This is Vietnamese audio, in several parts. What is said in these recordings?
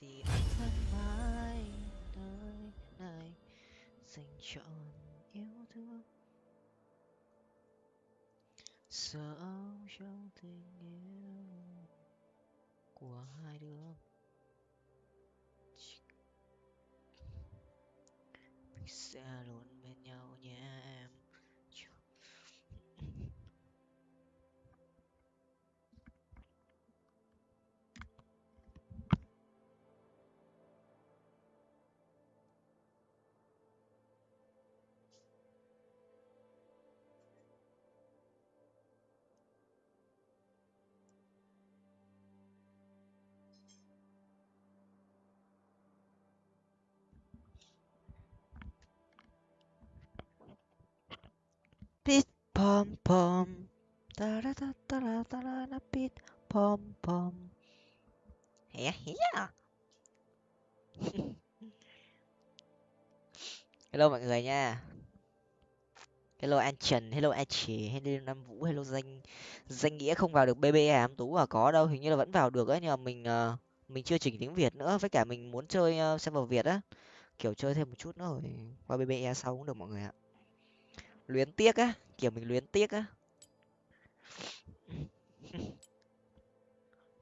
thì anh vẫn mãi nơi này, dành trọn yêu thương. Sợ trong tình yêu của hai đứa. Mình sẽ luôn bên nhau nhé em. Pit pom pom. Ta da ta ta da ta da na pit pom pom. Yeah yeah. hello mọi người nha. Hello an trần hello an chỉ hello nam vũ hello danh. Danh nghĩa không vào được bbe em tú à? Có đâu hình như là vẫn vào được ấy nhưng mà mình ờ, mình chưa chỉnh tiếng việt nữa. Với cả mình muốn chơi ờ, uh, server việt á. Kiểu chơi thêm một chút nữa rồi qua bbe sau cũng được mọi người ạ luyến tiếc á kiểu mình luyến tiếc á.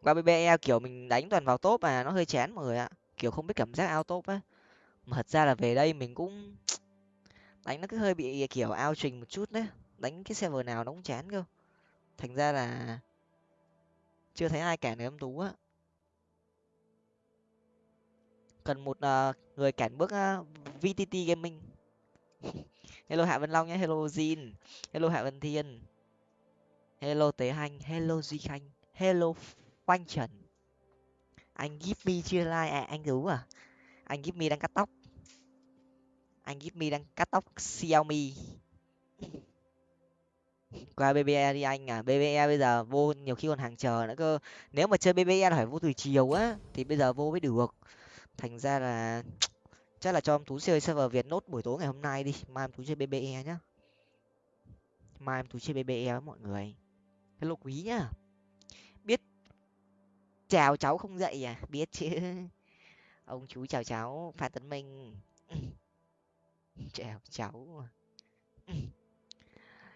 Qua bbe kiểu mình đánh toàn vào top mà nó hơi chán mọi người ạ. Kiểu không biết cảm giác ao top á. Mà thật ra là về đây mình cũng đánh nó cứ hơi bị kiểu ao trình một chút đấy. Đánh cái server nào nó cũng chán cơ. Thành ra là chưa thấy ai cản được em tú á. Cần một uh, người cản bước ờ, uh, vtt gaming. hello hạ vân long nhé hello Zin, hello hạ vân thiên hello tế hanh hello duy khanh hello khoanh trần. Anh give me chưa like? À, anh rú à? Anh give me đang cắt tóc. Anh give me đang cắt tóc xiaomi. Qua bbe đi anh à bbe bây giờ vô nhiều khi còn hàng chờ nữa cơ. Nếu mà chơi bbe là phải vô từ chiều á thì bây giờ vô mới được. Thành ra là chắc là cho em tú chơi server việt nốt buổi tối ngày hôm nay đi. Mai em tú chơi bbe nhá. Mai em tú chơi bbe với mọi người. Hello quý nhá. Biết chào cháu không dậy à? Biết chứ. Ông chú chào cháu, phan tấn minh. Chào cháu.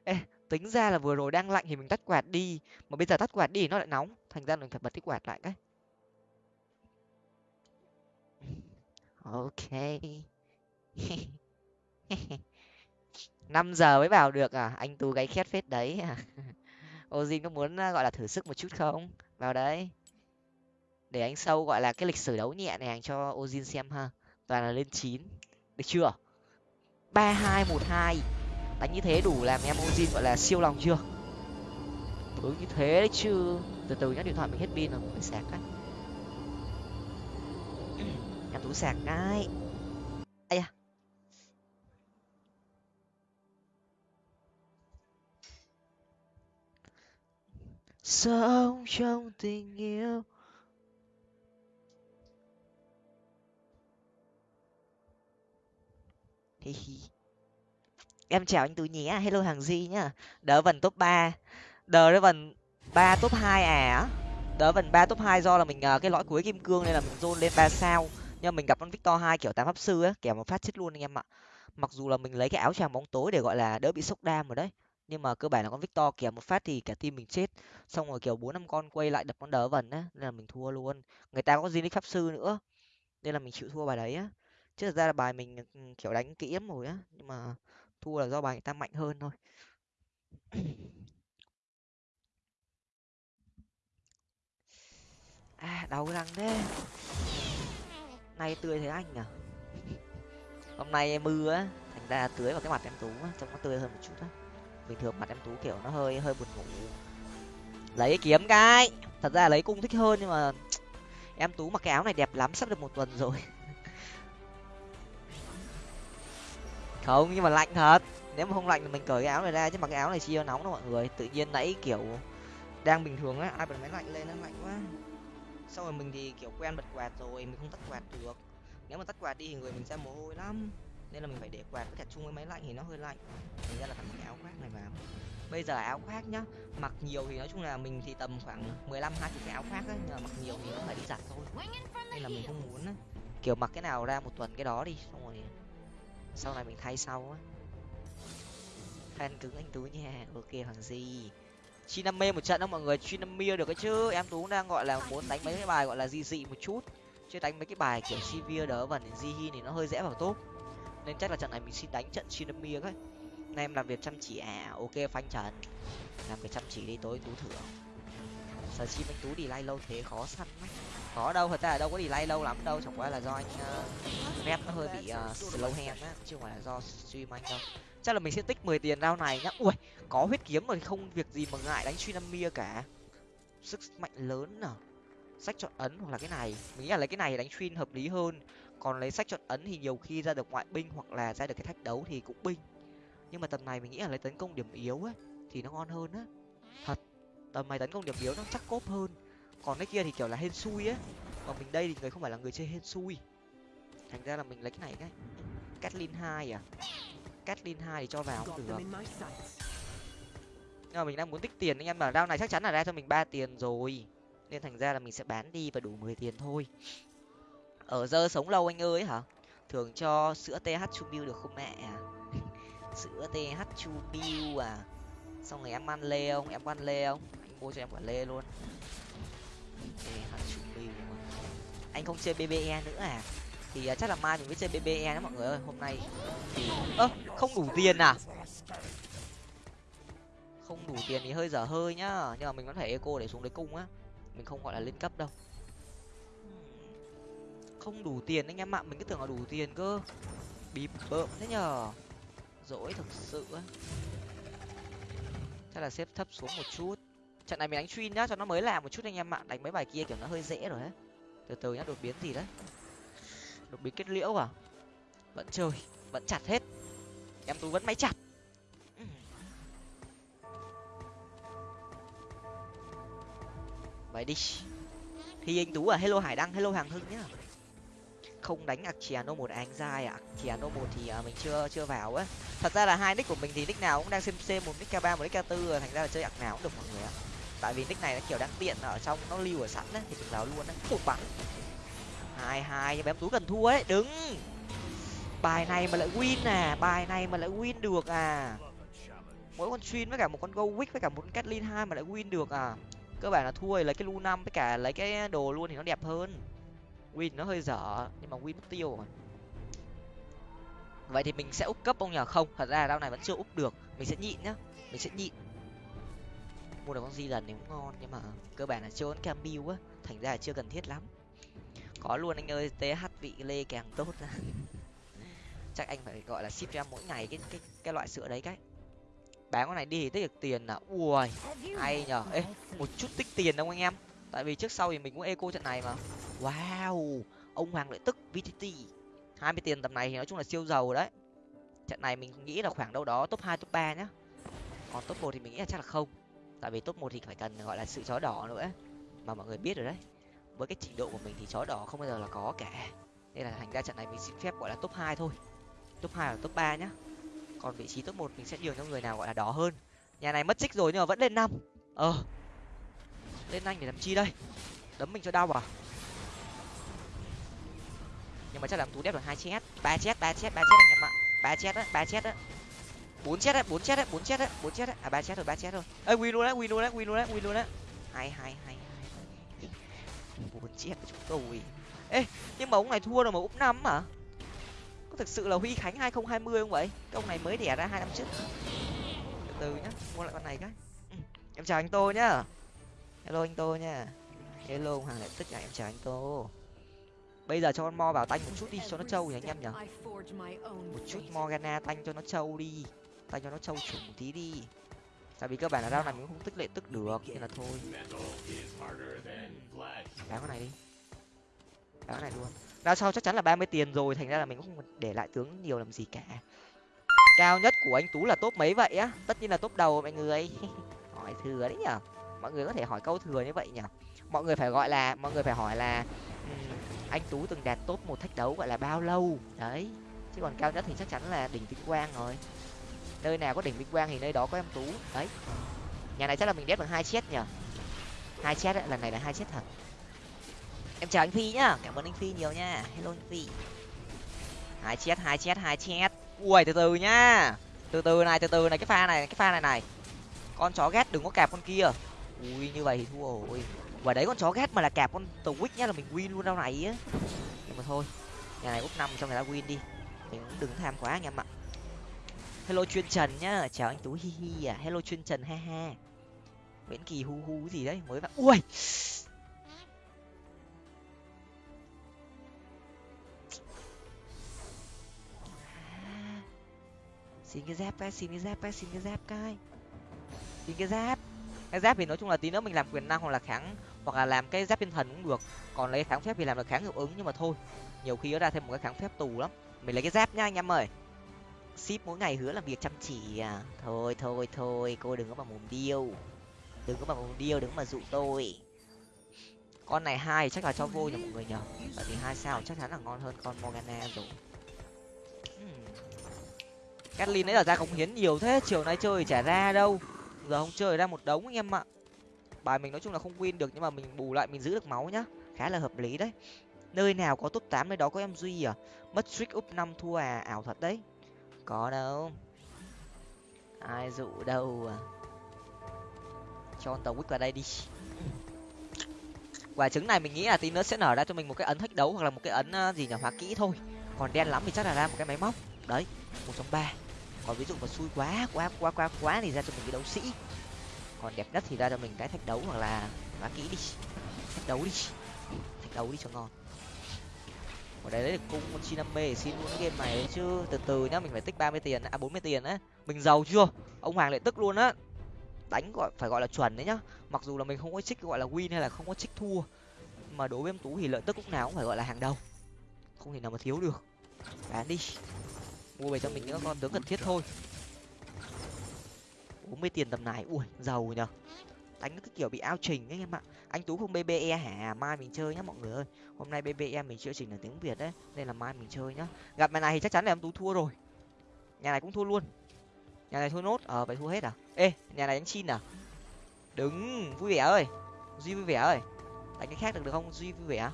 Ê, tính ra là vừa rồi đang lạnh thì mình tắt quạt đi. Mà bây giờ tắt quạt đi thì nó lại nóng. Thành ra mình phải bật cái quạt lại cái. Ok. Năm giờ mới vào được à? Anh tú gáy khét phết đấy à? Ozin có muốn à, gọi là thử sức một chút không? Vào đấy. Để anh sâu, gọi là, cái lịch sử đấu nhẹ này cho ozin xem ha. Toàn là lên chín. Được chưa? ba hai một hai. Đánh như thế đủ làm em ozin gọi là, siêu lòng chưa? Thứ như thế đấy chứ. Từ từ nhá, điện thoại mình hết pin rồi phải sạc cái cả tú sạc cái ai à sống trong tình yêu. Hi hi. Em chào anh tú nhé à. hello hàng di nhá. Đỡ vần top ba. Đờ đỡ vần ba top hai à. Đỡ vần ba top hai do là mình ờ, cái lõi cuối kim cương nên là mình dôn lên ba sao nhưng mình gặp con victor hai kiểu tám pháp sư á kẻo một phát chết luôn anh em ạ. Mặc dù là mình lấy cái áo choàng bóng tối để, gọi là, đỡ bị sốc đam rồi đấy, nhưng mà cơ bản là con victor kìa một phát thì cả team mình chết. Xong rồi, kiểu, bốn năm con quay lại đập con đỡ vần á, nên là mình thua luôn. Người ta có gì pháp sư nữa, nên là mình chịu thua bài đấy á. Chứ thật ra là bài mình ừ, kiểu, đánh kỹ lắm rồi á, nhưng mà thua là do bài người ta mạnh hơn thôi. À đau răng thế nay tươi thế anh à hôm nay mưa á, thành ra tưới vào cái mặt em tú á, trông nó tươi hơn một chút á. Bình thường mặt em tú kiểu nó hơi hơi buồn ngủ. Lấy kiếm cái! Thật ra lấy cung thích hơn nhưng mà em tú mặc cái áo này đẹp lắm, sắp được một tuần rồi. Không, nhưng mà lạnh thật. Nếu mà không lạnh thì mình cởi cái áo này ra, chứ mặc cái áo này chi nóng đâu mọi người. Tự nhiên nãy kiểu đang bình thường á, ai bật máy lạnh lên, nó lạnh quá xong rồi mình thì, kiểu, quen bật quạt rồi, mình không tắt quạt được. Nếu mà tắt quạt đi thì người mình ra mồ hôi lắm. Nên là mình phải để quạt với cả chung với máy lạnh thì nó hơi lạnh. Thành ra là phải mặc cái áo khoác này vào bây giờ áo khoác nhá. Mặc nhiều thì nói chung là mình thì tầm khoảng 15 hai cái áo khoác ấy nhưng mà mặc nhiều thì nó phải đi giặt thôi. Nên là mình không muốn ấy. kiểu, mặc cái nào ra một tuần cái đó đi, xong rồi sau này mình thay sau á. Fan cứng anh tú nha. Ok, hoàng gì Chiname một trận đó mọi người Chiname được cái chứ. Em tú đang gọi là muốn đánh mấy cái bài gọi là dị dị một chút. Chứ đánh mấy cái bài kiểu Sivir đỡ vần hi thì nó hơi dễ vào top. Nên chắc là trận này mình xin đánh trận Chiname ấy Nay em làm việc chăm chỉ. À ok phanh trần. Làm việc chăm chỉ đi tối tú thưởng sở chim anh tú đi lay lâu thế? Khó săn lắm. Có đâu thật ra là đâu có đi lay lâu lắm đâu. Chẳng qua là do anh ờ, uh, rep nó hơi bị uh, slow hand á chứ không phải là do stream anh đâu chắc là mình sẽ tích 10 tiền rau này nhá. Ui, có huyết kiếm rồi không việc gì mà ngại đánh truy năm mia cả. Sức mạnh lớn à? Sách chọn ấn hoặc là cái này. Mình nghĩ là lấy cái này đánh chuyên hợp lý hơn. Còn lấy sách chọn ấn thì nhiều khi ra được ngoại binh hoặc là ra được cái thách đấu thì cũng binh. Nhưng mà tầm này mình nghĩ là lấy tấn công điểm yếu ấy thì nó ngon hơn á. Thật, tầm này tấn công điểm yếu nó chắc cốp hơn. Còn cái kia thì kiểu là hên xui á. Còn mình đây thì người không phải là người chơi hên xui thành ra là mình lấy cái này cái. Catlin hai à? Catlin hai thì cho vào cũng được. Nhưng mà mình đang muốn tích tiền anh em mà rau này chắc chắn là ra cho mình ba tiền rồi. Nên thành ra là mình sẽ bán đi và đủ mười tiền thôi. Ở dơ sống lâu anh ơi hả? Thường cho sữa th chu bill được không mẹ? Sữa th chu bill à? Xong rồi em ăn lê không? Em ăn lê không? Anh mua cho em quả lê luôn. Th chu bill anh không chơi bbe nữa à thì à, chắc là mai mình mới chơi bbe đó mọi người ơi, hôm nay thì, ơ, không đủ tiền à? Không đủ tiền thì hơi dở hơi nhá, nhưng mà mình vẫn phải eco để xuống đấy cung á, mình không gọi là lên cấp đâu. Không đủ tiền anh em ạ, mình cứ tưởng là đủ tiền cơ. Bịp bợm thế nhờ, dỗi thực sự á. Chắc là xếp thấp xuống một chút. Trận này mình đánh chuyên nhá, cho nó mới làm một chút anh em ạ, đánh mấy bài kia kiểu nó hơi dễ rồi đấy từ từ nhá, đột biến gì đấy được bí kết liễu à? Vẫn chơi, vẫn chặt hết. Em tú vẫn máy chặt. Vậy đi. Thì anh tú à? Hello hải đăng, hello hàng hưng nhá. Không đánh Archiano một anh dai à? Archiano một thì à, mình chưa chưa vào á. Thật ra là hai nick của mình thì nick nào cũng đang xem xem một nick k ba, một nick k tư thành ra là chơi ạc nào cũng được mọi người ạ. Tại vì nick này nó kiểu đang tiện, ở trong nó lưu ở sẵn đấy thì mình vào luôn đấy một bắn hai hai nhưng em tú cần thua ấy. Đứng. Bài này mà lại win à bài này mà lại win được à. Mỗi con xuyên với cả một con go wick với cả một con catlin hai mà lại win được à. Cơ bản là thua thì lấy cái lu năm với cả lấy cái đồ luôn thì nó đẹp hơn. Win nó hơi dở, nhưng mà win mất tiêu mà vậy thì mình sẽ úp cấp ông nhờ? Không, thật ra đao này vẫn chưa úp được. Mình sẽ nhịn nhá, mình sẽ nhịn. Mua được con di lần thì cũng ngon, nhưng mà cơ bản là chưa con cam á, thành ra là chưa cần thiết lắm có luôn anh ơi th vị lê càng tốt chắc anh phải gọi là ship cho em mỗi ngày cái cái cái loại sữa đấy cái. Bán con này đi thì tích được tiền là ui hay nhở ê một chút tích tiền đâu anh em. Tại vì trước sau thì mình cũng eco trận này mà. Wow ông hoàng lợi tức vtt hai mươi tiền tầm này thì nói chung là siêu giàu đấy. Trận này mình nghĩ là khoảng đâu đó top hai top ba nhá. Còn top một thì mình nghĩ là chắc là không. Tại vì top một thì phải cần gọi là sự chó đỏ nữa mà mọi người biết rồi đấy với cái trình độ của mình thì chó đỏ không bao giờ là có cả. Nên là thành ra trận này mình xin phép gọi là top hai thôi. Top hai và top ba nhá. Còn vị trí top một mình sẽ nhường cho người nào gọi là đỏ hơn. Nhà này mất xích rồi nhưng mà vẫn lên năm. Ờ. Lên anh để làm chi đây? Đấm mình cho đau à? Nhưng mà chắc là tú đẹp được hai chết. Ba chết ba chết ba chết anh em ạ. Ba chết á, ba chết á. Bốn chết á, bốn chết á, bốn chết á, bốn chết á. À ba chết rồi ba chết rồi ơi win luôn đấy win luôn đấy win luôn đấy win luôn đấy hai hai hai bốn chết chúng tôi. Ê nhưng mà ông này thua rồi mà úp năm à có thực sự là huy khánh hai không vậy? Cái ông này mới đẻ ra hai năm trước. Từ từ nhá mua lại con này cái. Ừ. em chào anh tô nhá. Hello anh tô nha. Hello hoàng lại tất cả em chào anh tô. Bây giờ cho con mo vào tanh một chút đi cho nó trâu nhỉ anh em nhở một chút morgana tanh cho nó trâu đi. Tanh cho nó trâu chủ một tí đi tại vì cơ bản là rau này mình không tích lệ tức được nên là thôi. Bán con này đi. Bán con này luôn. Rau sau chắc chắn là ba mươi tiền rồi thành ra là mình cũng không để lại tướng nhiều làm gì cả. Cao nhất của anh tú là top mấy vậy á? Tất nhiên là top đầu mọi người. Hỏi thừa đấy nhở? Mọi người có thể hỏi câu thừa như vậy nhở? Mọi người phải gọi là mọi người phải hỏi là um, anh tú từng đạt top một thách đấu gọi là bao lâu? Đấy. Chứ còn cao nhất thì chắc chắn là đỉnh vinh quang rồi nơi nào có đỉnh vinh quang thì nơi đó có em tú. Đấy. Nhà này chắc là mình đép được hai chết nhở hai chết ấy, lần này là hai chết thật. Em chào anh phi nhá cảm ơn anh phi nhiều nha. Hello anh phi. Hai chết hai chết hai chết. Ui từ từ nhá. Từ từ này từ từ này cái pha này cái pha này này. Con chó ghét đừng có cạp con kia. Ui như vậy thì thua rồi. Và đấy con chó ghét mà là cạp con tàu quýt nhá là mình win luôn đâu này á. Nhưng mà thôi nhà này úp năm cho người ta win đi. Mình cũng đừng tham quá anh em ạ hello chuyên trần nhá. Chào anh tú, hi hi à. Hello chuyên trần, ha ha. Nguyễn kỳ hu hu gì đấy, mới vào. Ui! À, xin cái giáp cái xin cái giáp cái xin cái giáp cái xin cái giáp. Cái giáp thì nói chung là tí nữa mình làm quyền năng hoặc là kháng, hoặc là làm cái giáp thiên thần cũng được. Còn lấy kháng phép thì làm được kháng hiệu ứng nhưng mà thôi. Nhiều khi nó ra thêm một cái kháng phép tù lắm. Mình lấy cái giáp nhá anh em ơi ship mỗi ngày hứa làm việc chăm chỉ à. Thôi thôi thôi, cô đừng có mà mồm điêu. Đừng có mà mồm điêu, đừng có mà dụ tôi. Con này hai chắc là cho vô nhỉ mọi người nhở tại vì hai sao chắc chắn là ngon hơn con morgana rồi. Hmm. Kathleen ấy là ra cống hiến nhiều thế, chiều nay chơi chả ra đâu. Giờ không chơi ra một đống anh em ạ. Bài mình nói chung là không win được nhưng mà mình bù lại, mình giữ được máu nhá. Khá là hợp lý đấy. Nơi nào có top tám nơi đó có em duy à? Mất trick up năm thua à? Ảo thật đấy có đâu. Ai dụ đâu à? Cho tàu quýt vào đây đi. Quả trứng này mình nghĩ là tí nữa sẽ nở ra cho mình một cái ấn thách đấu hoặc là một cái ấn à, gì nhỏ hóa kỹ thôi. Còn đen lắm thì chắc là ra một cái máy móc. Đấy, một trong ba. Còn ví dụ mà xui quá quá quá quá quá thì ra cho mình cái đấu sĩ. Còn đẹp nhất thì ra cho mình cái thách đấu hoặc là hóa kỹ đi. Thách đấu đi. Thách đấu đi cho ngon ở đây lấy được cung con chi năm mê xin luôn cái game này chứ. Từ từ nhá, mình phải tích ba mươi tiền à bốn mươi tiền á. Mình giàu chưa? Ông hoàng lại tức luôn á. Đánh gọi, phải gọi là chuẩn đấy nhá. Mặc dù là mình không có trích, gọi là win hay là không có trích thua, mà đối với em tú thì lợi tức lúc nào cũng phải gọi là hàng đầu. Không thể nào mà thiếu được. Bán đi. Mua về cho mình những con tướng cần thiết thôi. Bốn mươi tiền tầm này, ui, giàu nhở đánh cái kiểu bị ao trình ấy em ạ. Anh tú không bbe hả? Mai mình chơi nhá mọi người ơi. Hôm nay bbe mình chưa chỉnh là tiếng việt đấy nên là mai mình chơi nhá. Gặp mày này thì chắc chắn là em tú thua rồi. Nhà này cũng thua luôn. Nhà này thua nốt ờ vậy thua hết à? Ê, nhà này đánh chin à? Đứng, vui vẻ ơi. Duy vui vẻ ơi. Đánh cái khác được được không? Duy vui vẻ.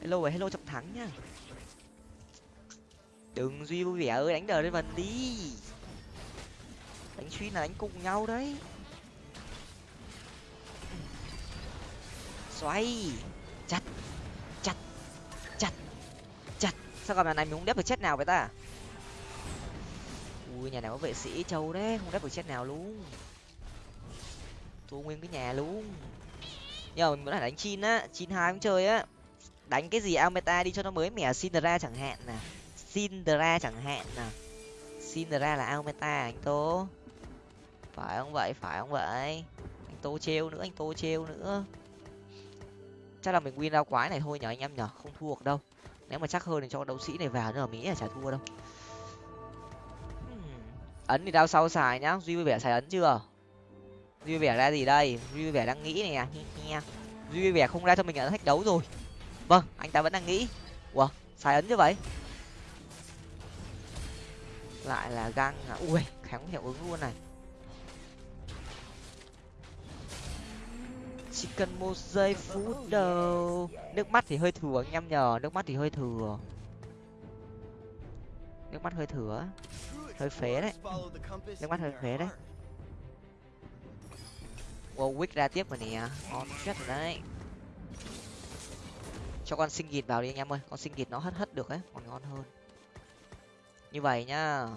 Hello rồi hello trọng thắng nhá. Đừng duy vui vẻ ơi, đánh đờ lên vần đi. Đánh suy là đánh cùng nhau đấy. Xoay. Chặt. Chặt. Chặt. Chặt. Sao còn nhà này mình không đép được chết nào vậy ta? Ui, nhà này có vệ sĩ châu đấy. Không đép được chết nào luôn. Thua nguyên cái nhà luôn. Nhờ, mình muốn là đánh chin á. Chín hai cũng chơi á. Đánh cái gì almeta đi cho nó mới mẻ. Sindra chẳng hạn nè. Sindra chẳng hạn nè. Sindra là almeta, anh tô phải không vậy? Phải không vậy? Anh tô trêu nữa, anh tô trêu nữa chắc là mình win rau quái này thôi nhở anh em nhở không thua được đâu. Nếu mà chắc hơn thì cho đấu sĩ này vào nữa là mình nghĩ là chả thua đâu. Hmm. Ấn thì đao sau xài nhá, duy vui vẻ xài ấn chưa? Duy vui vẻ ra gì đây? Duy vui vẻ đang nghĩ này duy vui vẻ không ra cho mình ấn thách đấu rồi. Vâng anh ta vẫn đang nghĩ. Ủa, xài ấn như vậy? Lại là găng à? Ui kháng hiệu ứng luôn này. Chỉ cần một giây phút đầu. Nước mắt thì hơi thừa anh em nhờ, nước mắt thì hơi thừa. Nước mắt hơi thừa hơi phế đấy. Nước mắt hơi phế đấy. Warwick ra tiếp rồi nè. Ngon chết rồi đấy. Cho con sinh gịt vào đi anh em ơi. Con sinh gịt nó hất hất được ấy, còn ngon hơn. Như vậy nhá.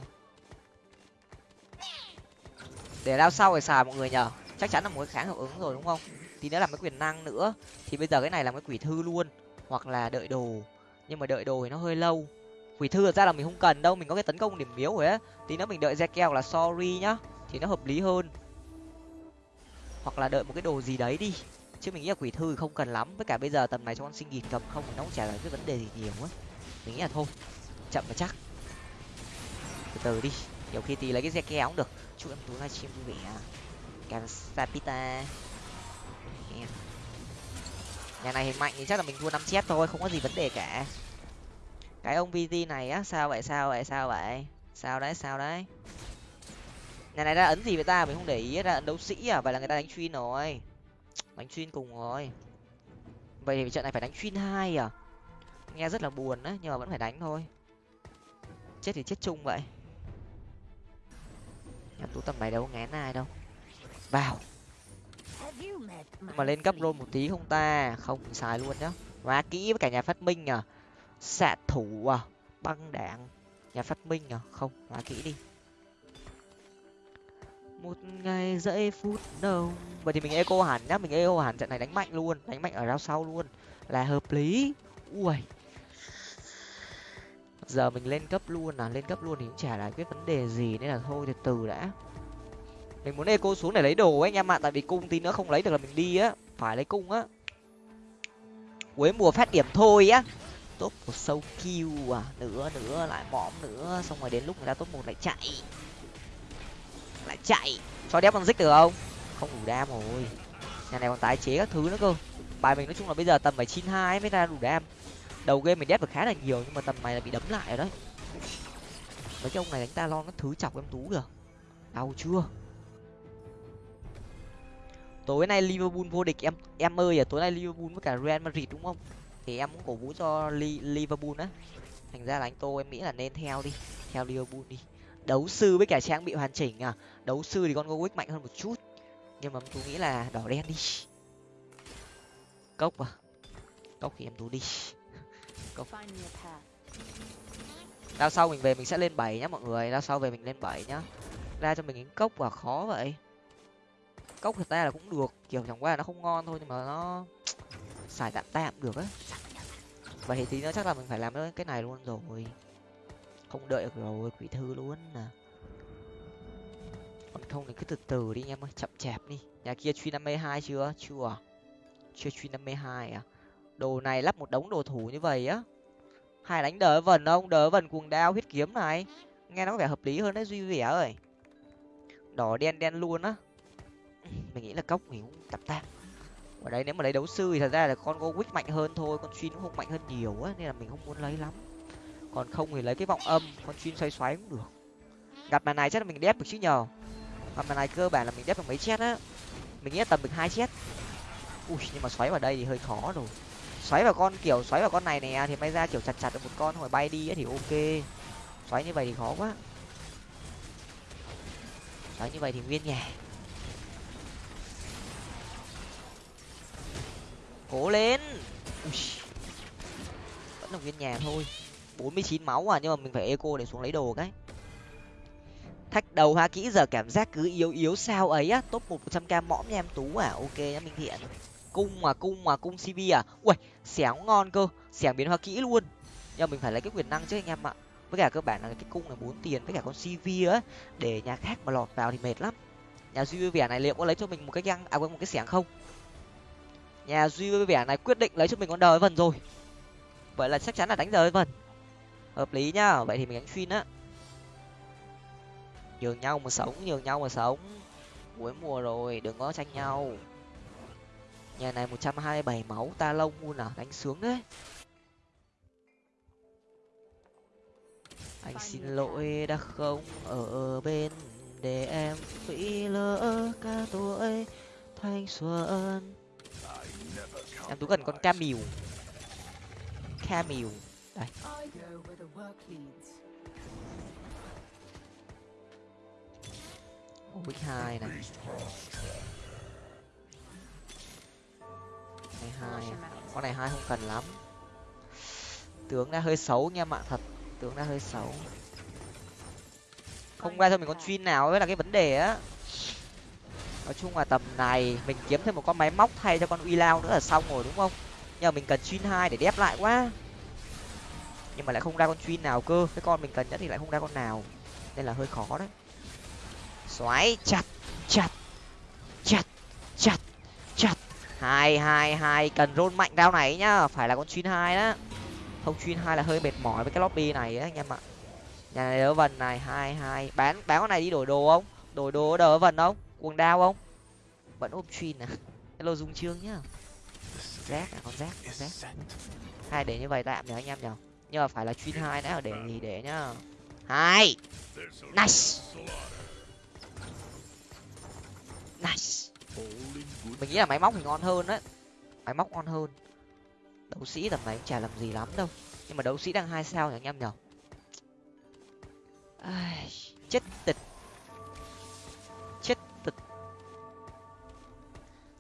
Để lao sau phải xài mọi người nhờ. Chắc chắn là một cái kháng hiệu ứng rồi, đúng không? Thì nữa làm cái quyền năng nữa. Thì bây giờ cái này làm cái quỷ thư luôn. Hoặc là đợi đồ. Nhưng mà đợi đồ thì nó hơi lâu. Quỷ thư thật ra là mình không cần đâu. Mình có cái tấn công điểm miếu rồi á. Tí nữa mình đợi ra keo là sorry nhá. Thì nó hợp lý hơn. Hoặc là đợi một cái đồ gì đấy đi. Chứ mình nghĩ là quỷ thư không cần lắm. Với cả bây giờ tầm này cho con sinh nghịt cầm không thì nó cũng chả là cái vấn đề gì nhiều á. Mình nghĩ là thôi. Chậm mà chắc. Từ từ đi. Nhiều khi tí lấy cái xe kéo cũng được. Chúc em tú livestream vui vẻ à. cảm sapita nhà này mạnh thì chắc là mình thua năm chết thôi, không có gì vấn đề cả. Cái ông vt này á, sao vậy sao vậy sao vậy? Sao đấy sao đấy? Nhà này ra ấn gì vậy ta? Mình không để ý ra ấn đấu sĩ à? Vậy là người ta đánh chuyên rồi. Đánh chuyên cùng rồi. Vậy thì trận này phải đánh chuyên hai à? Nghe rất là buồn đấy nhưng mà vẫn phải đánh thôi. Chết thì chết chung vậy. Nhà tú tầm này đâu ngán ai đâu. Vào mà lên cấp rôn một tí không ta? Không xài luôn nhá. Quá kỹ với cả nhà phát minh à xạ thủ à băng đạn nhà phát minh à không quá kỹ đi. Một ngày giây phút đầu vậy thì mình eco hẳn nhá. Mình eco hẳn trận này đánh mạnh luôn. Đánh mạnh ở rau sau luôn. Là hợp lý. Ui. Giờ mình lên cấp luôn à. Lên cấp luôn thì cũng chả là cái vấn đề gì. Nên là thôi từ từ đã mình muốn eco xuống để lấy đồ ấy anh em ạ, tại vì cung tí nữa không lấy được là mình đi á, phải lấy cung á. Cuối mùa phát điểm thôi á. Top một sâu kill à nữa nữa lại mõm nữa, xong rồi đến lúc người ta top một lại chạy. Lại chạy. Cho đép con dích được không? Không đủ đam rồi. Nhà này còn tái chế các thứ nữa cơ. Bài mình nói chung là bây giờ tầm phải chín hai mới ra đủ đam. Đầu game mình đép được khá là nhiều, nhưng mà tầm này là bị đấm lại rồi đấy. Mấy cái ông này đánh ta lo nó thứ chọc em tú được đau chưa? Tối nay liverpool vô địch em em ơi à tối nay liverpool với cả real madrid đúng không? Thì em cũng cổ vũ cho liverpool á. Thành ra là anh tô em nghĩ là nên theo đi theo liverpool đi. Đấu sư với cả trang bị hoàn chỉnh à. Đấu sư thì con gowick mạnh hơn một chút nhưng mà tôi nghĩ là đỏ đen đi. Cốc à. Cốc thì em tú đi. Cốc. Đao sau mình về mình sẽ lên bảy nhá mọi người đao sau về mình lên bảy nhá. Ra cho mình những cốc và khó vậy cốc thật ra là cũng được. Kiểu chẳng qua là nó không ngon thôi nhưng mà nó xài tạm tạm được á. Vậy thì tí chắc là mình phải làm cái này luôn rồi. Không đợi được rồi, quỷ thư luôn à còn không thì cứ từ từ đi em ơi, chậm chạp đi. Nhà kia truy năm mươi hai chưa? Chưa. Chưa truy năm mươi hai à? Đồ này lắp một đống đồ thủ như vậy á. Hai đánh đỡ vần không? Đỡ vần cuồng đao huyết kiếm này. Nghe nó có vẻ hợp lý hơn đấy, duy vẻ ơi. Đỏ đen đen luôn á mình nghĩ là cốc thì cũng tập tạm ở đây nếu mà lấy đấu sư thì thật ra là con go mạnh hơn thôi, con chuyên cũng không mạnh hơn nhiều á, nên là mình không muốn lấy lắm. Còn không thì lấy cái vọng âm, con chuyên xoay xoáy cũng được. Gặp màn này chắc là mình đép được chứ nhờ. Gặp màn này cơ bản là mình đép được mấy chết á. Mình nghĩ là tầm được hai chết. Ui, nhưng mà xoáy vào đây thì hơi khó rồi. Xoáy vào con kiểu, xoáy vào con này nè, thì may ra kiểu chặt chặt được một con rồi bay đi ấy thì ok. Xoáy như vậy thì khó quá. Xoáy như vậy thì nguyên nhà. Cố lên. Ui. vẫn là nguyên nhà thôi. Bốn mươi chín máu à nhưng mà mình phải eco để xuống lấy đồ cái. Thách đầu ha, kỹ giờ cảm giác cứ yếu yếu sao ấy á. Top một trăm k mõm nha em, tú à. Ok nhá minh thiện cung mà cung mà, cung cv à. Ui xẻng ngon cơ. Xẻng biến hoa kỹ luôn. Nhưng mà mình phải lấy cái quyền năng chứ anh em ạ. Với cả cơ bản là cái cung là bốn tiền với cả con cv á. Để nhà khác mà lọt vào thì mệt lắm. Nhà duy vẻ này, liệu có lấy cho mình một cái găng à quên, một cái xẻng không? Nhà duy với vẻ này quyết định lấy cho mình con đời vần rồi. Vậy là chắc chắn là đánh đời vần hợp lý nhá, vậy thì mình đánh xuyên á. Nhường nhau mà sống, nhường nhau mà sống. Cuối mùa rồi, đừng có tranh nhau. Nhà này một trăm hai mươi bảy máu, ta lông luôn à đánh sướng đấy. Anh xin lỗi đã không ở bên để em phí lỡ cả tuổi thanh xuân em tú cần con camille camille đây. Ôi, hai này. Này hai. Con này hai không cần lắm. Tướng đã hơi xấu nha mạng thật. Tướng đã hơi xấu. Không ra thôi mình con chuyên nào mới là cái vấn đề á nói chung là tầm này, mình kiếm thêm một con máy móc thay cho con uy lao nữa là xong rồi, đúng không? Nhưng mà mình cần chuyên hai để đép lại quá. Nhưng mà lại không ra con chuyên nào cơ. Cái con mình cần nhất thì lại không ra con nào. Nên là hơi khó đấy. Xoáy, chặt chặt chặt chặt chặt. Hai hai hai, cần rôn mạnh đao này nhá. Phải là con chuyên hai đó. Không chuyên hai là hơi mệt mỏi với cái lobby này á anh em ạ. Nhà này đỡ vần này. Hai hai. Bán bán con này đi đổi đồ không? Đổi đồ đỡ vần không? Cuồng đao không? Vẫn ôm truyền à? Hello, dung trương nhá. Rác à con rác con rác. Hai để như vậy tạm nhờ anh em nhở nhưng mà phải là chuyên hai đã, để gì để nhá. Hai nice! Nice! Mình nghĩ là máy móc thì ngon hơn đấy máy móc ngon hơn. Đấu sĩ tầm này cũng chả làm gì lắm đâu. Nhưng mà đấu sĩ đang hai sao nhỉ anh em nhở chết tịch.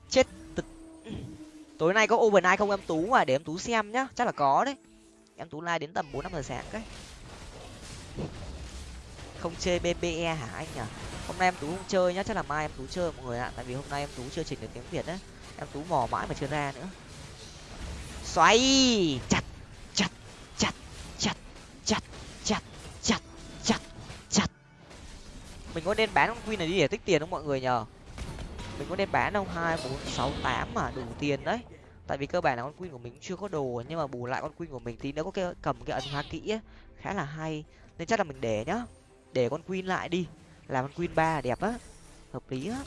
Chết tịch tối nay có overnight không? Em tú à để em tú xem nhá. Chắc là có đấy. Em tú like đến tầm bốn năm giờ sáng cái không chơi bbe hả anh nhở? Hôm nay em tú không chơi nhá. Chắc là mai em tú chơi mọi người ạ. Tại vì hôm nay em tú chưa chỉnh được tiếng việt đấy em tú mò mãi mà chưa ra nữa. Xoay! Chặt chặt chặt chặt chặt chặt chặt chặt chặt. Mình có nên bán con queen này đi để tích tiền không mọi người nhờ mình có đem bán không hai bốn sáu tám mà đủ tiền đấy. Tại vì cơ bản là con queen của mình chưa có đồ nhưng mà bù lại con queen của mình tí nữa có cái cầm cái ấn hóa kỹ ấy, khá là hay. Nên chắc là mình để nhá để con queen lại đi làm con queen ba đẹp á hợp lý á.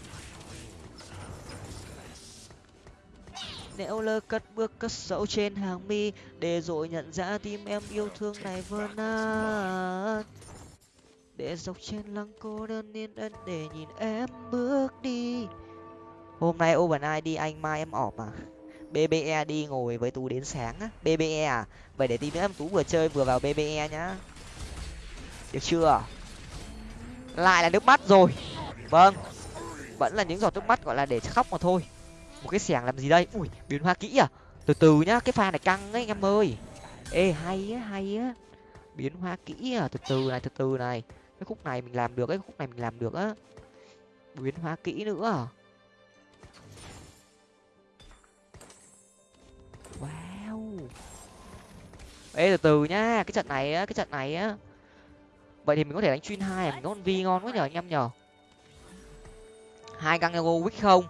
Nếu lơ cất bước cất sậu trên hàng mi để rồi nhận ra tim em yêu thương này vỡ nát để dọc trên lăng cô đơn yên ân để nhìn em bước đi hôm nay overnight đi anh mai em ọp à bbe đi ngồi với tú đến sáng á. Bbe à? Vậy để tí nữa em tú vừa chơi vừa vào bbe nhá. Được chưa? Lại là nước mắt rồi. Vâng. Vẫn là những giọt nước mắt, gọi là để khóc mà thôi. Một cái xẻng làm gì đây? Ui, biến hoa kỹ à. Từ từ nhá, cái pha này căng ấy anh em ơi. Ê, hay á hay á. Biến hoa kỹ à. Từ từ này, từ từ này. Cái khúc này mình làm được cái khúc này mình làm được á. Biến hóa kỹ nữa à. Wow. Ê từ từ nhá cái trận này á cái trận này á. Vậy thì mình có thể đánh chuyên hai mình con vi ngon quá nhờ anh em nhờ. Hai găng wick không?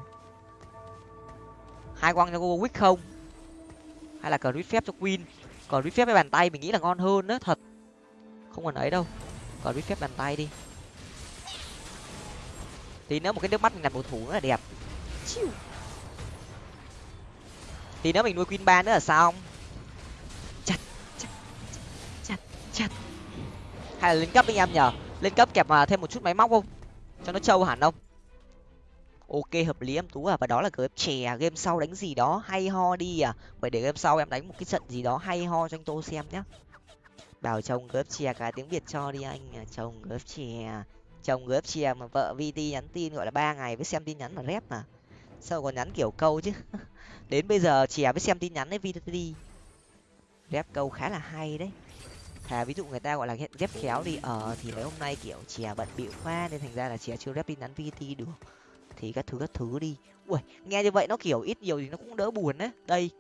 Hai quăng wick không? Hay là cờ phép cho queen? Cờ phép với bàn tay mình nghĩ là ngon hơn đó thật. Không cần ấy đâu. Cờ phép bàn tay đi. Thì nếu một cái nước mắt mình làm cầu thủ nữa là đẹp. Chiu thì nếu mình nuôi queen ba nữa là sao không? Chặt chặt chặt chặt. Hay là lên cấp anh em nhở lên cấp kẹp mà thêm một chút máy móc không? Cho nó trâu hẳn không? Ok, hợp lý em tú à. Và đó là game chè game sau đánh gì đó hay ho đi à. Vậy để game sau em đánh một cái trận gì đó hay ho cho anh tô xem nhá. Bảo chồng gớp chè cái tiếng việt cho đi anh à. chồng gớp chè. Chồng gớp chè mà vợ vt nhắn tin gọi là ba ngày với xem tin nhắn mà rep mà. Sao còn nhắn kiểu câu chứ? đến bây giờ chè với xem tin nhắn đấy vtt rép câu khá là hay đấy. Thà ví dụ người ta gọi là ghép khéo đi ờ thì mấy hôm nay kiểu chè bận bịu khoa nên thành ra là chè chưa rép tin nhắn vt được. Thì các thứ các thứ đi. Ui nghe như vậy nó kiểu ít nhiều thì nó cũng đỡ buồn đấy đây,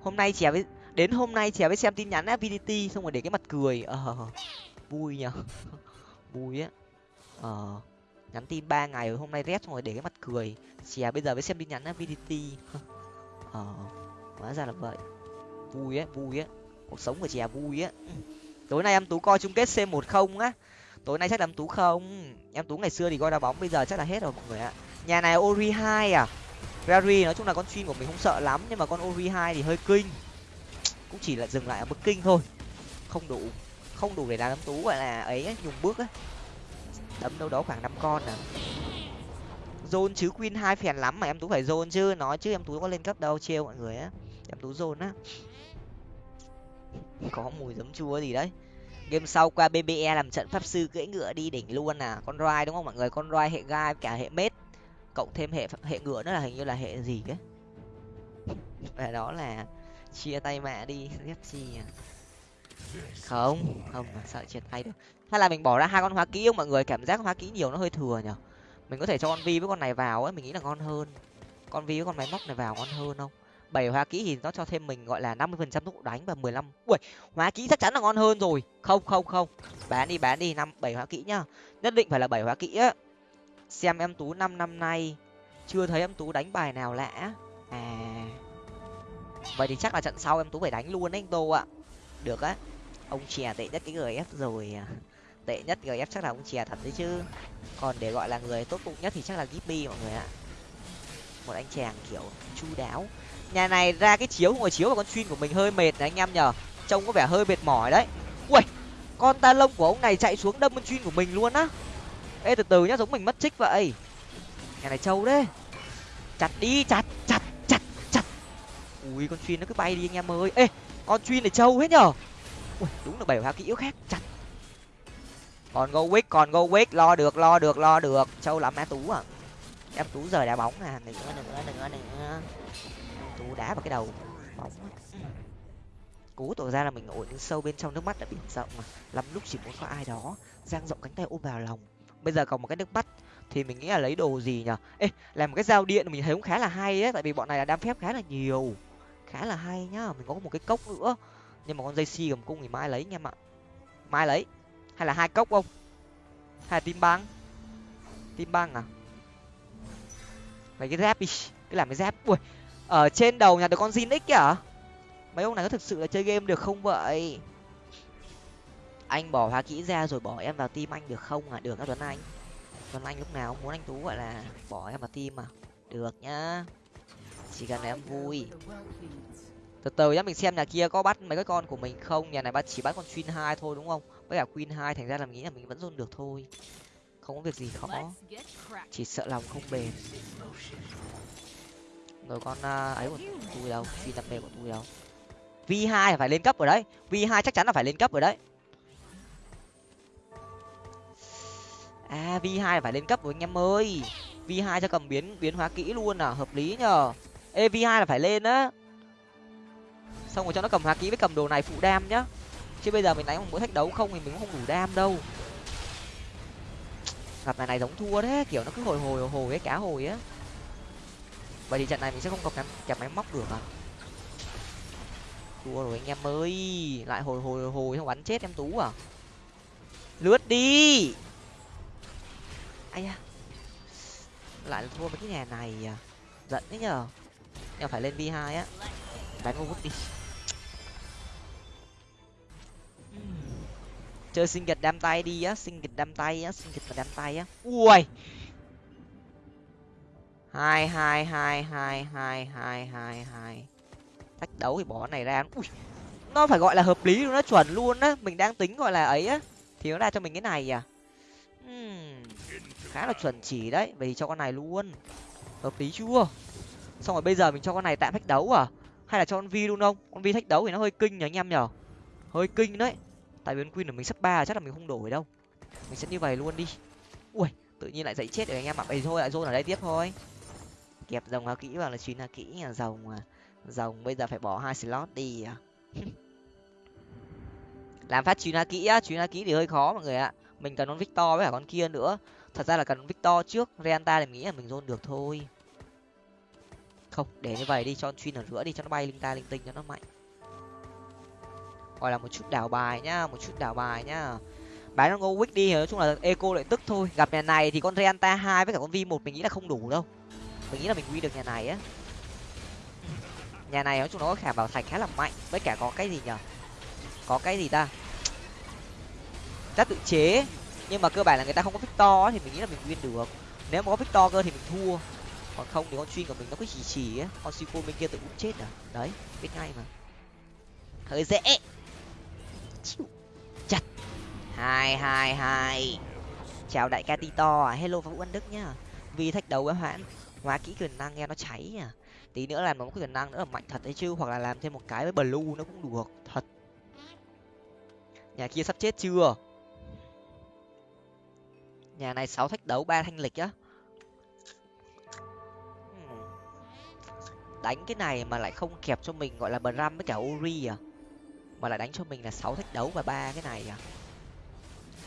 hôm nay chè với đến hôm nay chè với xem tin nhắn á vdt xong rồi để cái mặt cười. Ờ vui nhở vui á. Ờ nhắn tin ba ngày rồi hôm nay rét xong rồi để cái mặt cười. Chè bây giờ với xem tin nhắn á vdt ờ hóa ra là vậy. Vui á vui á cuộc sống của chè vui á tối nay em tú coi chung kết c một không á. Tối nay chắc là em tú không. Em tú ngày xưa thì coi đá bóng, bây giờ chắc là hết rồi mọi người ạ. Nhà này ori hai à. Rary nói chung là con chuyên của mình không sợ lắm, nhưng mà con ori hai thì hơi kinh. Cũng chỉ là dừng lại ở mức kinh thôi. Không đủ không đủ để làm em tú gọi là ấy nhùng bước á đấm đâu đó khoảng năm con à zone chứ queen hai phèn lắm mà em tú phải zone chứ, nói chứ em tú có lên cấp đâu, trêu mọi người á. Em tú zone á. Có mùi giấm chua gì đấy. Game sau qua bbe làm trận pháp sư cưỡi ngựa đi đỉnh luôn à con roi đúng không mọi người? Con roi hệ gai cả hệ mết, cộng thêm hệ hệ ngựa nữa là hình như là hệ gì cái và đó là chia tay mẹ đi ghép chi à? Không không mà sợ chia tay được hay là mình bỏ ra hai con hóa kỹ không mọi người? Cảm giác hóa kỹ nhiều nó hơi thừa nhở mình có thể cho con vi với con này vào ấy, mình nghĩ là ngon hơn. Con vi với con máy móc này vào ngon hơn không? Bảy hóa kỹ thì nó cho thêm mình, gọi là, năm mươi phần trăm tốc độ đánh và mười lăm ui, hóa kỹ chắc chắn là ngon hơn rồi. Không không không. Bán đi bán đi, năm, bảy hóa kỹ nhá. Nhất định phải là bảy hóa kỹ á. Xem em tú năm năm nay. Chưa thấy em tú đánh bài nào lạ à. Vậy thì chắc là trận sau em tú phải đánh luôn đấy anh tô ạ. Được á. Ông chè tệ nhất cái gf rồi à tệ nhất gf chắc là ông chè thật đấy chứ. Còn để gọi là người tốt bụng nhất thì chắc là gipmy mọi người ạ. Một anh chàng kiểu chu đáo. Nhà này ra cái chiếu ngồi chiếu và con chuyên của mình hơi mệt này anh em nhở trông có vẻ hơi mệt mỏi đấy. Ui, con ta lông của ông này chạy xuống đâm con chuyên của mình luôn á. Ê, từ từ nhá, giống mình mất trích vậy. Nhà này trâu đấy. Chặt đi, chặt chặt chặt chặt. Ui, con chuyên nó cứ bay đi anh em ơi. Ê, con chuyên này trâu hết nhở ui, đúng là bảy hoa kỹ khác. Chặt còn go quick, còn go quick, lo được lo được lo được. Trâu lắm em tú à. Em tú giờ đá bóng à nữa nữa nữa nữa tú đá vào cái đầu. Bóng cú tỏ ra là mình ổn sâu bên trong nước mắt đã biển rộng mà. Lắm lúc chỉ muốn có ai đó giang rộng cánh tay ôm vào lòng. Bây giờ còn một cái nước mắt, thì mình nghĩ là lấy đồ gì nhở? Ê, làm một cái dao điện mình thấy cũng khá là hay ấy, tại vì bọn này là đam phép khá là nhiều. Khá là hay nhá, mình có một cái cốc nữa. Nhưng mà con dây si cầm cung thì mai lấy anh em ạ mai lấy hay là hai cốc không? Hay là tim băng? Tim băng à? Mấy cái dép đi cái làm cái dép. Ui, ở trên đầu nhà được con zin x kìa. Mấy ông này có thực sự là chơi game được không vậy? Anh bỏ hóa kỹ ra rồi bỏ em vào tim anh được không à được các tuấn anh. Tuấn anh lúc nào muốn anh tú gọi là bỏ em vào tim à được nhá. Chỉ cần em vui. Từ từ nhá, mình xem nhà kia có bắt mấy cái con của mình không? Nhà này bắt chỉ bắt con chuyên hai thôi đúng không? Với cả queen hai thành ra là mình nghĩ là mình vẫn dồn được thôi. Không có việc gì khó. Chỉ sợ lòng không bền. Rồi con uh, ấy của tôi đâu? Phi đam mê của tôi đâu? V hai phải lên cấp rồi đấy. V hai chắc chắn là phải lên cấp rồi đấy. À v hai phải lên cấp rồi anh em ơi. V hai cho cầm biến biến hóa kỹ luôn à hợp lý nhờ. Ê v hai là phải lên á. Xong rồi cho nó cầm hóa kỹ với cầm đồ này phụ đam nhá chứ bây giờ mình đánh mỗi thách đấu không thì mình cũng không đủ đam đâu. Gặp này này giống thua đấy kiểu nó cứ hồi hồi hồi ấy cá hồi á. Vậy thì trận này mình sẽ không cầm kẹp, kẹp máy móc được à? Thua rồi anh em ơi lại hồi hồi hồi không bắn chết em tú à? Lướt đi! Ai à lại thua với cái nhà này à? Giận đấy nhở em phải lên v hai á. Đánh vô đi. Chơi sinh kịch đam tay đi á sinh kịch đam tay á sinh kịch và đam tay á. Ui! Hai hai hai hai hai hai hai hai. Thách đấu thì bỏ này ra. Ui! Nó phải gọi là hợp lý luôn nó chuẩn luôn á. Mình đang tính gọi là ấy á. Thì nó ra cho mình cái này à? Uhm, khá là chuẩn chỉ đấy. Vậy thì cho con này luôn. Hợp lý chưa? Xong rồi bây giờ mình cho con này tạm thách đấu à? Hay là cho con vi luôn không? Con vi thách đấu thì nó hơi kinh nhở anh em nhở hơi kinh đấy tại biến queen của mình sắp ba, chắc là mình không đổi đâu. Mình sẽ như vậy luôn đi. Ui, tự nhiên lại dậy chết rồi anh em ạ. Vậy thôi, lại dôn ở đây tiếp thôi. Kẹp dòng hào kỹ vào là chín hào kỹ là dòng mà dòng bây giờ phải bỏ hai slot đi à? Làm phát chín hào kỹ á. Chín hào kỹ thì hơi khó mọi người ạ. Mình cần con victor với cả con kia nữa. Thật ra là cần con victor trước. Reanta thì mình nghĩ là mình dôn được thôi. Không, để như vậy đi. Cho con chuyên ở giữa đi, cho nó bay linh ta linh tinh cho nó mạnh gọi là một chút đảo bài nhá, một chút đảo bài nhá. Bán con go đi, nói chung là eco lại tức thôi. Gặp nhà này thì con reanta hai với cả con vi một mình nghĩ là không đủ đâu. Mình nghĩ là mình quy được nhà này á. Nhà này nói chung nó có khả bảo thạch khá là mạnh. Với cả có cái gì nhở? Có cái gì ta? Giáp tự chế. Nhưng mà cơ bản là người ta không có victor thì mình nghĩ là mình win được. Nếu mà có victor cơ thì mình thua. Còn không thì con chuyên của mình nó cứ chỉ chỉ á. Con sico bên kia tự cũng chết à. Đấy, biết ngay mà. Hơi dễ chặt. Hai hai hai. Chào đại ca tito à. Hello vũ anh đức nhá. Vì thách đấu với hoãn. Hóa kỹ quyền năng nghe nó cháy à tí nữa làm một quyền năng nữa là mạnh thật đấy chứ. Hoặc là làm thêm một cái với blue nó cũng được, thật. Nhà kia sắp chết chưa? Nhà này sáu thách đấu, ba thanh lịch á. Hmm. Đánh cái này mà lại không kẹp cho mình, gọi là bram với cả uri à mà lại đánh cho mình là sáu thách đấu và ba cái này à.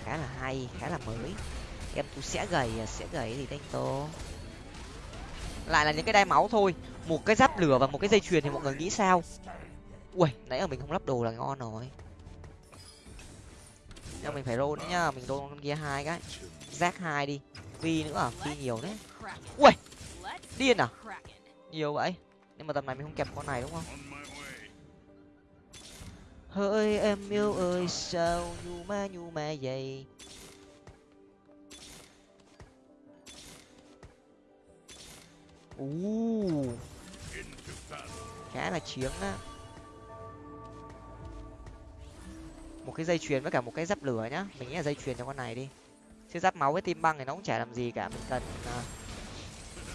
Khá là hay, khá là mới. Em tôi sẽ gầy à sẽ gầy thì đánh tô? Lại là những cái đai máu thôi. Một cái giáp lửa và một cái dây chuyền thì mọi người nghĩ sao? Ui nãy giờ mình không lắp đồ là ngon rồi. Giờ mình phải roll nhá, mình roll con kia hai cái. Rác hai đi. Phi nữa à phi nhiều đấy ui điên à? Nhiều vậy. Nhưng mà tầm này mình không kẹp con này đúng không? Hỡi em yêu ơi, sao nhu ma nhu ma vậy? U khá là chiến á. Một cái dây chuyền với cả một cái giáp lửa nhá. Mình nghĩ là dây chuyền cho con này đi. Chứ giáp máu với tim băng thì nó cũng chả làm gì cả, mình cần à.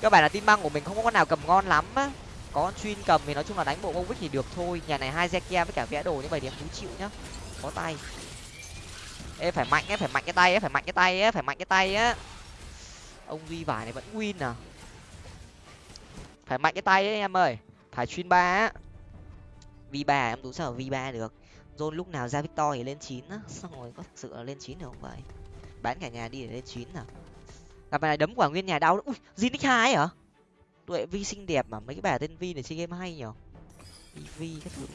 các bạn là tim băng của mình không có con nào cầm ngon lắm á có chuyên cầm thì nói chung là đánh bộ Warwick thì được thôi. Nhà này hai Zekia với cả vẽ đồ như vậy thì em thú chịu nhá. Có tay. Ê, phải mạnh ấy phải mạnh cái tay ấy phải mạnh cái tay ấy phải mạnh cái tay á. Ông duy vải này vẫn win à? Phải mạnh cái tay ấy em ơi. Phải chuyên ba á. V ba, em tú sao v ba được. John lúc nào ra Victor thì lên chín á. Xong rồi có thực sự là lên chín được không vậy? Bán cả nhà đi để lên chín nào gặp này đấm quả nguyên nhà đau. Ui zinic hai hả? Tuệ vi xinh đẹp mà, mấy cái bà tên vi này chơi game hay nhở? Vi vi các thứ.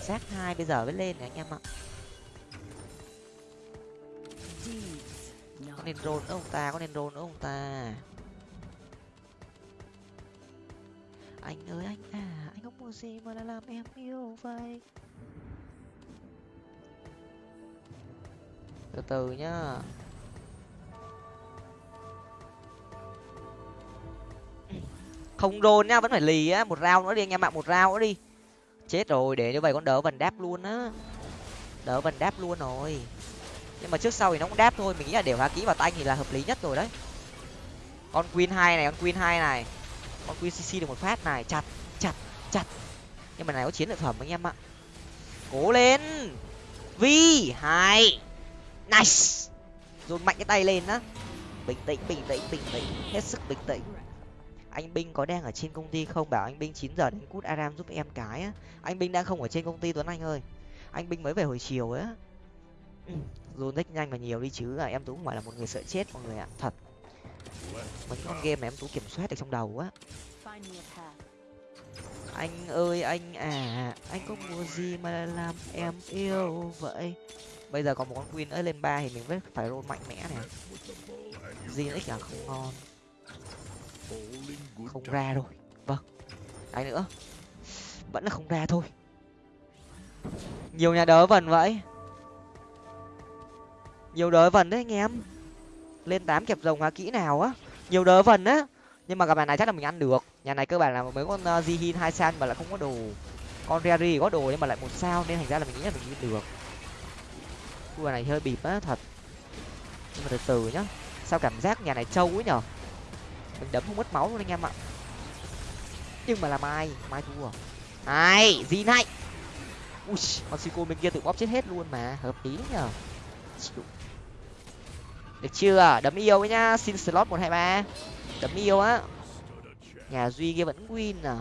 Xác hai bây giờ mới lên này anh em ạ. Có nên rôn nữa ông ta? Có nên rôn nữa ông ta? Anh ơi, anh à anh không mua gì mà là làm em yêu vậy? Từ từ nhá. Không rôn nhá vẫn phải lì á. Một rau nữa đi anh em ạ, một rau nữa đi. Chết rồi, để như vậy con đỡ vần đáp luôn á. Đỡ vần đáp luôn rồi. Nhưng mà trước sau thì nó cũng đáp thôi, mình nghĩ là đều hóa kỹ vào tay thì là hợp lý nhất rồi đấy. Con queen hai này, con queen hai này. Con queen cc được một phát này. Chặt chặt chặt. Nhưng mà này có chiến lợi phẩm anh em ạ. Cố lên. Vi hai. Nice. Dồn mạnh cái tay lên á. Bình tĩnh bình tĩnh bình tĩnh. Hết sức bình tĩnh anh binh có đang ở trên công ty không? Bảo anh binh chín giờ đến cút aram giúp em cái á. Anh binh đang không ở trên công ty tuấn anh ơi. Anh binh mới về hồi chiều á. Ừ, dồn nhanh và nhiều đi chứ à, em tú không phải là một người sợ chết mọi người ạ. Thật. Mấy con game mà em tú kiểm soát được trong đầu á. Anh ơi anh à, à anh có mua gì mà làm em yêu vậy? Bây giờ còn một con queen ấy lên ba thì mình vẫn phải roll mạnh mẽ này. Zinix chả à? không ngon không ra rồi. Vâng. Cái nữa. Vẫn là không ra thôi. Nhiều nhà đỡ vần vậy. Nhiều đỡ vần đấy anh em. Lên tám kẹp rồng hóa kỹ nào á. Nhiều đỡ vần á. Nhưng mà gặp bạn này chắc là mình ăn được. Nhà này cơ bản là mấy con uh, hai san mà lại không có đồ. Con rary có đồ nhưng mà lại một sao nên thành ra là mình nghĩ là mình đi được. Đua này hơi bịp á thật. Nhưng mà từ từ nhá. Sao cảm giác nhà này trâu ấy nhở? Mình đấm không mất máu luôn anh em ạ. Nhưng mà là mai mai thua. Ai gì này? Ui con sico bên kia tự bóp chết hết luôn mà. Hợp lý nhở được chưa? Đấm yêu ấy nhá. Xin slot một hai ba. Đấm yêu á. Nhà duy kia vẫn win à.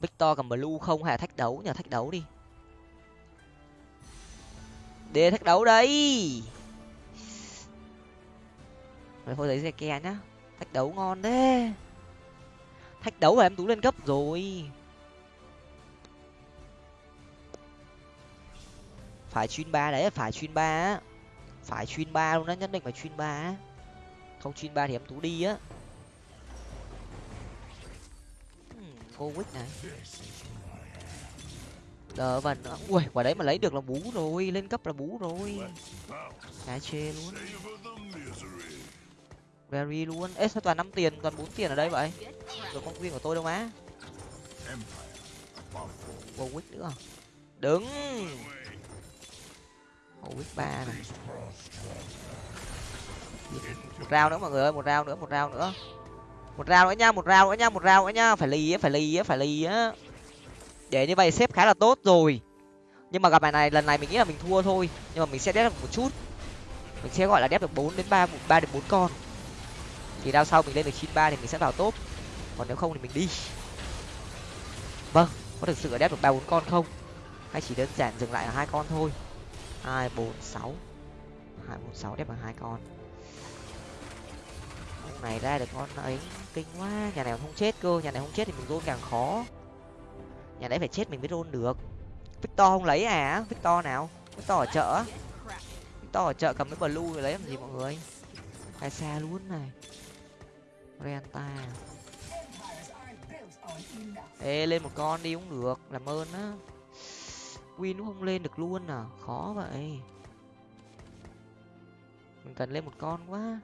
Victor cầm blue không hay là thách đấu nhờ thách đấu đi. Để thách đấu đây rồi thôi, lấy ke nhá. Thách đấu ngon thế. Thách đấu là em tú lên cấp rồi. Phải chuyên ba đấy, phải chuyên ba á. Phải chuyên ba luôn á, nhất định phải chuyên ba á. Không chuyên ba thì em tú đi á. Hmm, cô quýt này. Đờ vần ui, quả đấy mà lấy được là bú rồi, lên cấp là bú rồi. Cá chê luôn very luôn. Ê, sao toàn năm tiền, toàn bốn tiền ở đây vậy? Rồi con viên của tôi đâu má? Vô quýt nữa. Đứng. Vô quýt ba này. Một rau nữa, mọi người ơi, một rau nữa, một rau nữa. Một rau nữa nha, một rau nữa nha, một rau nữa nha. Phải lì á, phải lì á, phải lì á. Để như vậy xếp khá là tốt rồi. Nhưng mà gặp bài này, lần này mình nghĩ là mình thua thôi. Nhưng mà mình sẽ đép được một chút. Mình sẽ gọi là đép được bốn đến ba ba đến bốn con thì đao sau mình lên được chín ba thì mình sẽ vào top. Còn nếu không thì mình đi. Vâng có thực sự là đép được ba bốn con không? Hay chỉ đơn giản dừng lại là hai con thôi? Hai, bốn, sáu. Hai, bốn, sáu đép bằng hai con. Con này ra được con ấy, kinh quá. Nhà này không chết cơ, nhà này không chết thì mình rôn càng khó. Nhà đấy phải chết mình mới rôn được. Victor không lấy à? Victor nào? Victor ở chợ. Victor ở chợ cầm cái blue lấy làm gì mọi người? Hay xa luôn này. Renta. Ê, lên một con đi cũng được, Làm ơn á. Win cũng không lên được luôn à? Khó vậy. Mình cần lên một con quá.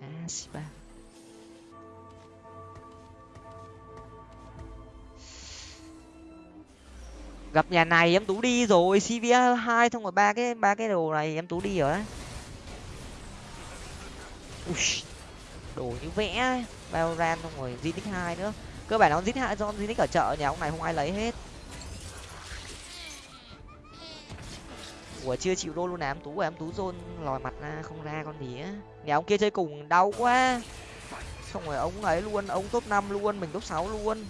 À ba gặp nhà này em tú đi rồi cvr hai xong rồi ba cái ba cái đồ này em tú đi rồi đấy Ui, đồ như vẽ Valorant xong rồi tích hai nữa. Cơ bản nó Zinix hai do di tích ở chợ nhà ông này không ai lấy hết. Ủa chưa chịu đô luôn à? Em tú à, em tú rôn lòi mặt ra không ra con gì á. Nhà ông kia chơi cùng đau quá. Xong rồi ông ấy luôn ông top năm luôn mình top sáu luôn.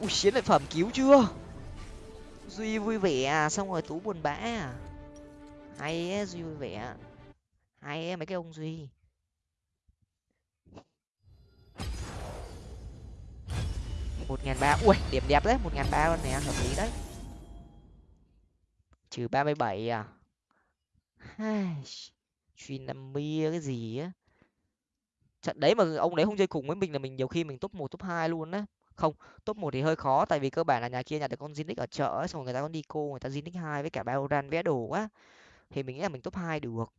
Ui chiến lợi phẩm cứu chưa? Duy vui vẻ à? Xong rồi tú buồn bã à? Hay ấy, duy vui vẻ à? Hay mấy cái ông duy. một ngàn ba ui điểm đẹp đấy một ngàn ba luôn nè hợp lý đấy. Trừ ba mươi bảy à? Truy năm mươi cái gì á? Trận đấy mà ông đấy không chơi cùng với mình là mình nhiều khi mình top một top hai luôn á. Không top một thì hơi khó tại vì cơ bản là nhà kia nhà được con Zinix ở chợ ấy, xong rồi người ta con đi cô người ta Zinix hai với cả Baoran vẽ đồ quá thì mình nghĩ là mình top hai được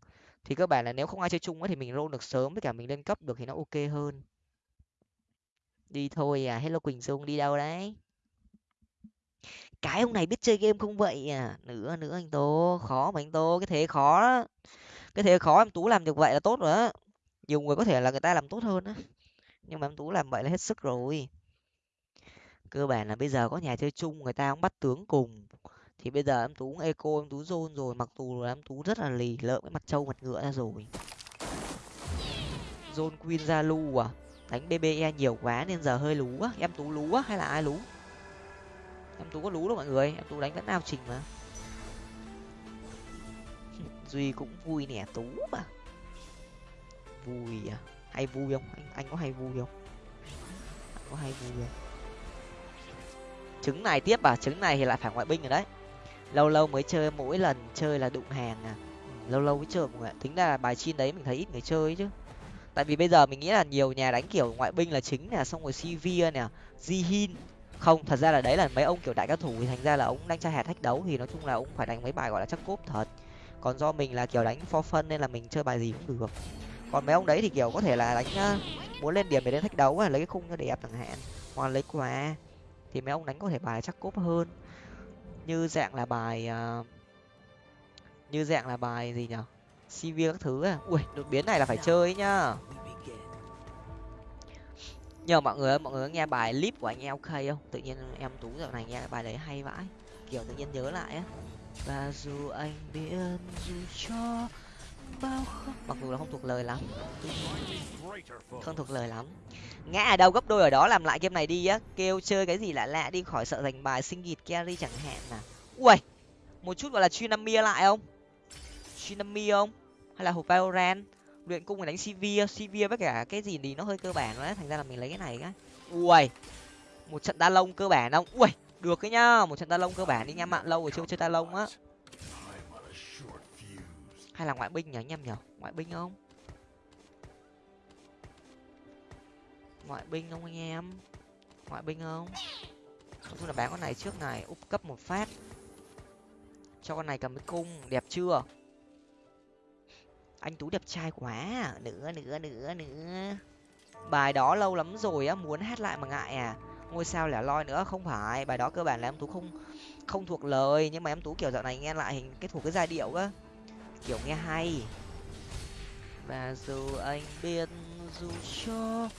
thì cơ bản là nếu không ai chơi chung ấy thì mình roll được sớm với cả mình lên cấp được thì nó ok hơn. Đi thôi à hello quỳnh dung đi đâu đấy? Cái ông này biết chơi game không vậy à? Nữa nữa anh tô khó mà anh tô cái thế khó đó. Cái thế khó em tú làm được vậy là tốt rồi á. Nhiều người có thể là người ta làm tốt hơn á. Nhưng mà em tú làm vậy là hết sức rồi. Cơ bản là bây giờ có nhà chơi chung, người ta cũng bắt tướng cùng thì bây giờ em tú cũng eco, em tú zone rồi, mặc dù là em tú rất là lì lợm cái mặt trâu mặt ngựa ra rồi. Zone queen ra lu à? Đánh bbe nhiều quá nên giờ hơi lú á. Em tú lú á hay là ai lú? Em tú có lú đâu mọi người, em tú đánh vẫn ao trình mà. Duy cũng vui nè, tú mà. Vui à? Hay vui không? Anh anh có hay vui không? Anh có hay vui không? Trứng này tiếp à? Trứng này thì lại phải ngoại binh rồi đấy lâu lâu mới chơi, mỗi lần chơi là đụng hàng à. Ừ, lâu lâu mới chơi mọi người tính ra bài chin đấy mình thấy ít người chơi chứ. Tại vì bây giờ mình nghĩ là nhiều nhà đánh kiểu ngoại binh là chính nè, xong rồi cv nè, jihin. Không, thật ra là đấy là mấy ông kiểu đại cao thủ thì thành ra là ông đang chơi hạt thách đấu thì nói chung là ông phải đánh mấy bài gọi là chắc cốp thật. Còn do mình là kiểu đánh for fun nên là mình chơi bài gì cũng được. Còn mấy ông đấy thì kiểu có thể là đánh muốn lên điểm để lên thách đấu lấy cái khung cho đẹp chẳng hạn, hoặc lấy quà thì mấy ông đánh có thể bài chắc cốp hơn như dạng là bài uh, như dạng là bài gì nhở? Cv các thứ à? Ui đột biến này là phải chơi nhá. Nhờ mọi người mọi người có nghe bài clip của anh OK không? Tự nhiên em tú dạo này nghe bài đấy hay vãi. Kiểu tự nhiên nhớ lại á. Và dù anh biết dù cho bao khóc mặc dù là không thuộc lời lắm. Không thuộc lời lắm ngã ở đâu, gấp đôi ở đó làm lại game này đi á. Kêu chơi cái gì lạ lạ đi, khỏi sợ giành bài sinh gịt carry chẳng hạn à ui một chút gọi là chuyên năm mia lại không? Chuyên năm mia không? Hay là hộp valorant? Luyện cung để đánh cv cv với cả cái gì thì nó hơi cơ bản đấy thành ra là mình lấy cái này cái. Ui một trận đa lông cơ bản không? Ui được cái nhá. Một trận đa lông cơ bản đi nha, mạng lâu rồi chưa chơi đa lông á. Hay là ngoại binh nhỉ? Anh em nhở ngoại binh không? Ngoại binh không anh em? Ngoại binh không? Nói chung là bán con này trước này úp cấp một phát. Cho con này cầm cái cung, đẹp chưa? Anh tú đẹp trai quá à. nữa nữa nữa nữa. Bài đó lâu lắm rồi á, muốn hát lại mà ngại à. Ngôi sao lẻ loi nữa, không phải. Bài đó cơ bản là em tú không không thuộc lời, nhưng mà em tú kiểu dạo này nghe lại hình cái thuộc cái giai điệu á. Kiểu nghe hay. Và dù anh biết dù cho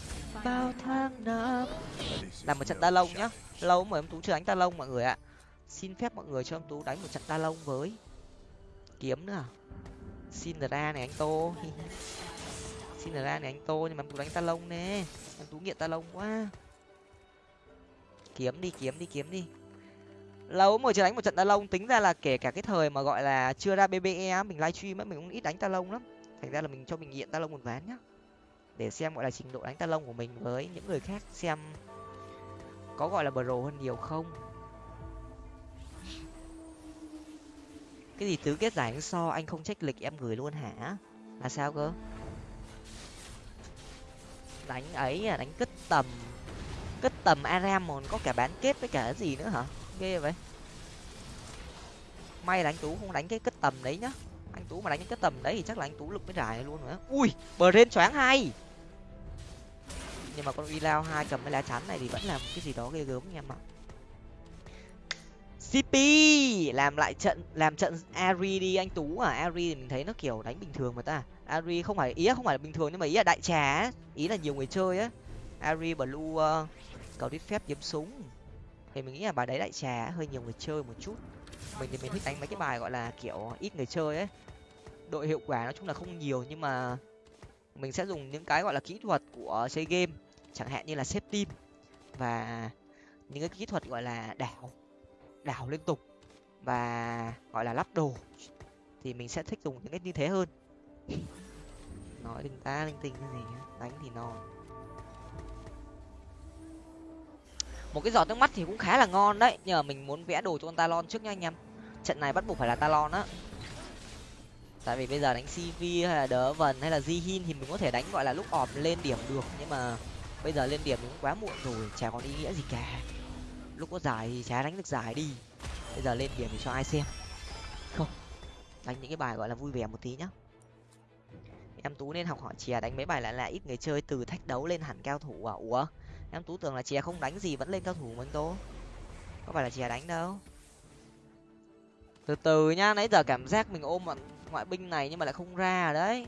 bao tháng năm. Làm một trận ta lông nhá. Lâu mà em tú chưa đánh ta lông mọi người ạ. Xin phép mọi người cho em tú đánh một trận ta lông với kiếm nữa. Xin ra này anh tô. Xin ra này anh tô nhưng mà em tú đánh ta lông nè. Em tú nghiện ta lông quá. Kiếm đi kiếm đi kiếm đi. Lâu mà chưa đánh một trận ta lông tính ra là kể cả cái thời mà gọi là chưa ra bbe mình livestream á mình cũng ít đánh ta lông lắm. Thành ra là mình cho mình nghiện ta lông một ván nhá để xem, gọi là, trình độ đánh ta lông của mình với những người khác xem có, gọi là, pro hơn nhiều không. Cái gì tứ kết giải so, anh không trách lịch em gửi luôn hả? Là sao cơ? Đánh ấy à đánh cất tầm cất tầm aram còn có cả bán kết với cả cái gì nữa hả? Ghê vậy. May là anh tú không đánh cái cất tầm đấy nhá. Anh tú mà đánh cái cất tầm đấy thì chắc là anh tú lực mới giải luôn nữa. Ui bờ rên choáng hay nhưng mà con uy lao hai cầm cái lá chắn này thì vẫn là cái gì đó ghê gớm anh em ạ. Cp làm lại trận làm trận ari đi anh tú à. Ari thì mình thấy nó kiểu đánh bình thường mà ta. Ari không phải ý không phải là bình thường nhưng mà ý là đại trà ý là nhiều người chơi á. Ari blue uh, cầu đít phép kiếm súng. Thì mình nghĩ là bài đấy đại trà hơi nhiều người chơi một chút. Mình thì mình thích đánh mấy cái bài gọi là kiểu ít người chơi ấy đội hiệu quả nói chung là không nhiều nhưng mà mình sẽ dùng những cái gọi là kỹ thuật của chơi game, chẳng hạn như là xếp team và những cái kỹ thuật gọi là đảo đảo liên tục và gọi là lắp đồ. Thì mình sẽ thích dùng những cái như thế hơn. Nói linh ta linh tinh cái gì đánh thì non một cái giọt nước mắt thì cũng khá là ngon đấy nhờ mình muốn vẽ đồ cho con talon trước nha anh em. Trận này bắt buộc phải là talon á tại vì bây giờ đánh cv hay là đỡ vần hay là di hin thì mình có thể đánh, gọi là lúc ọp lên điểm được. Nhưng mà bây giờ lên điểm cũng quá muộn rồi, chả còn ý nghĩa gì cả. Lúc có giải thì chả đánh được giải đi. Bây giờ lên điểm thì cho ai xem. Không, đánh những cái bài gọi là vui vẻ một tí nhá. Em tú nên học hỏi chè đánh mấy bài lại là ít người chơi, từ thách đấu lên hẳn cao thủ à? Ủa, em tú tưởng là chè không đánh gì vẫn lên cao thủ mình tố. Có phải là chè đánh đâu? Từ từ nhá, nãy giờ cảm giác mình ôm bọn ngoại binh này nhưng mà lại không ra đấy.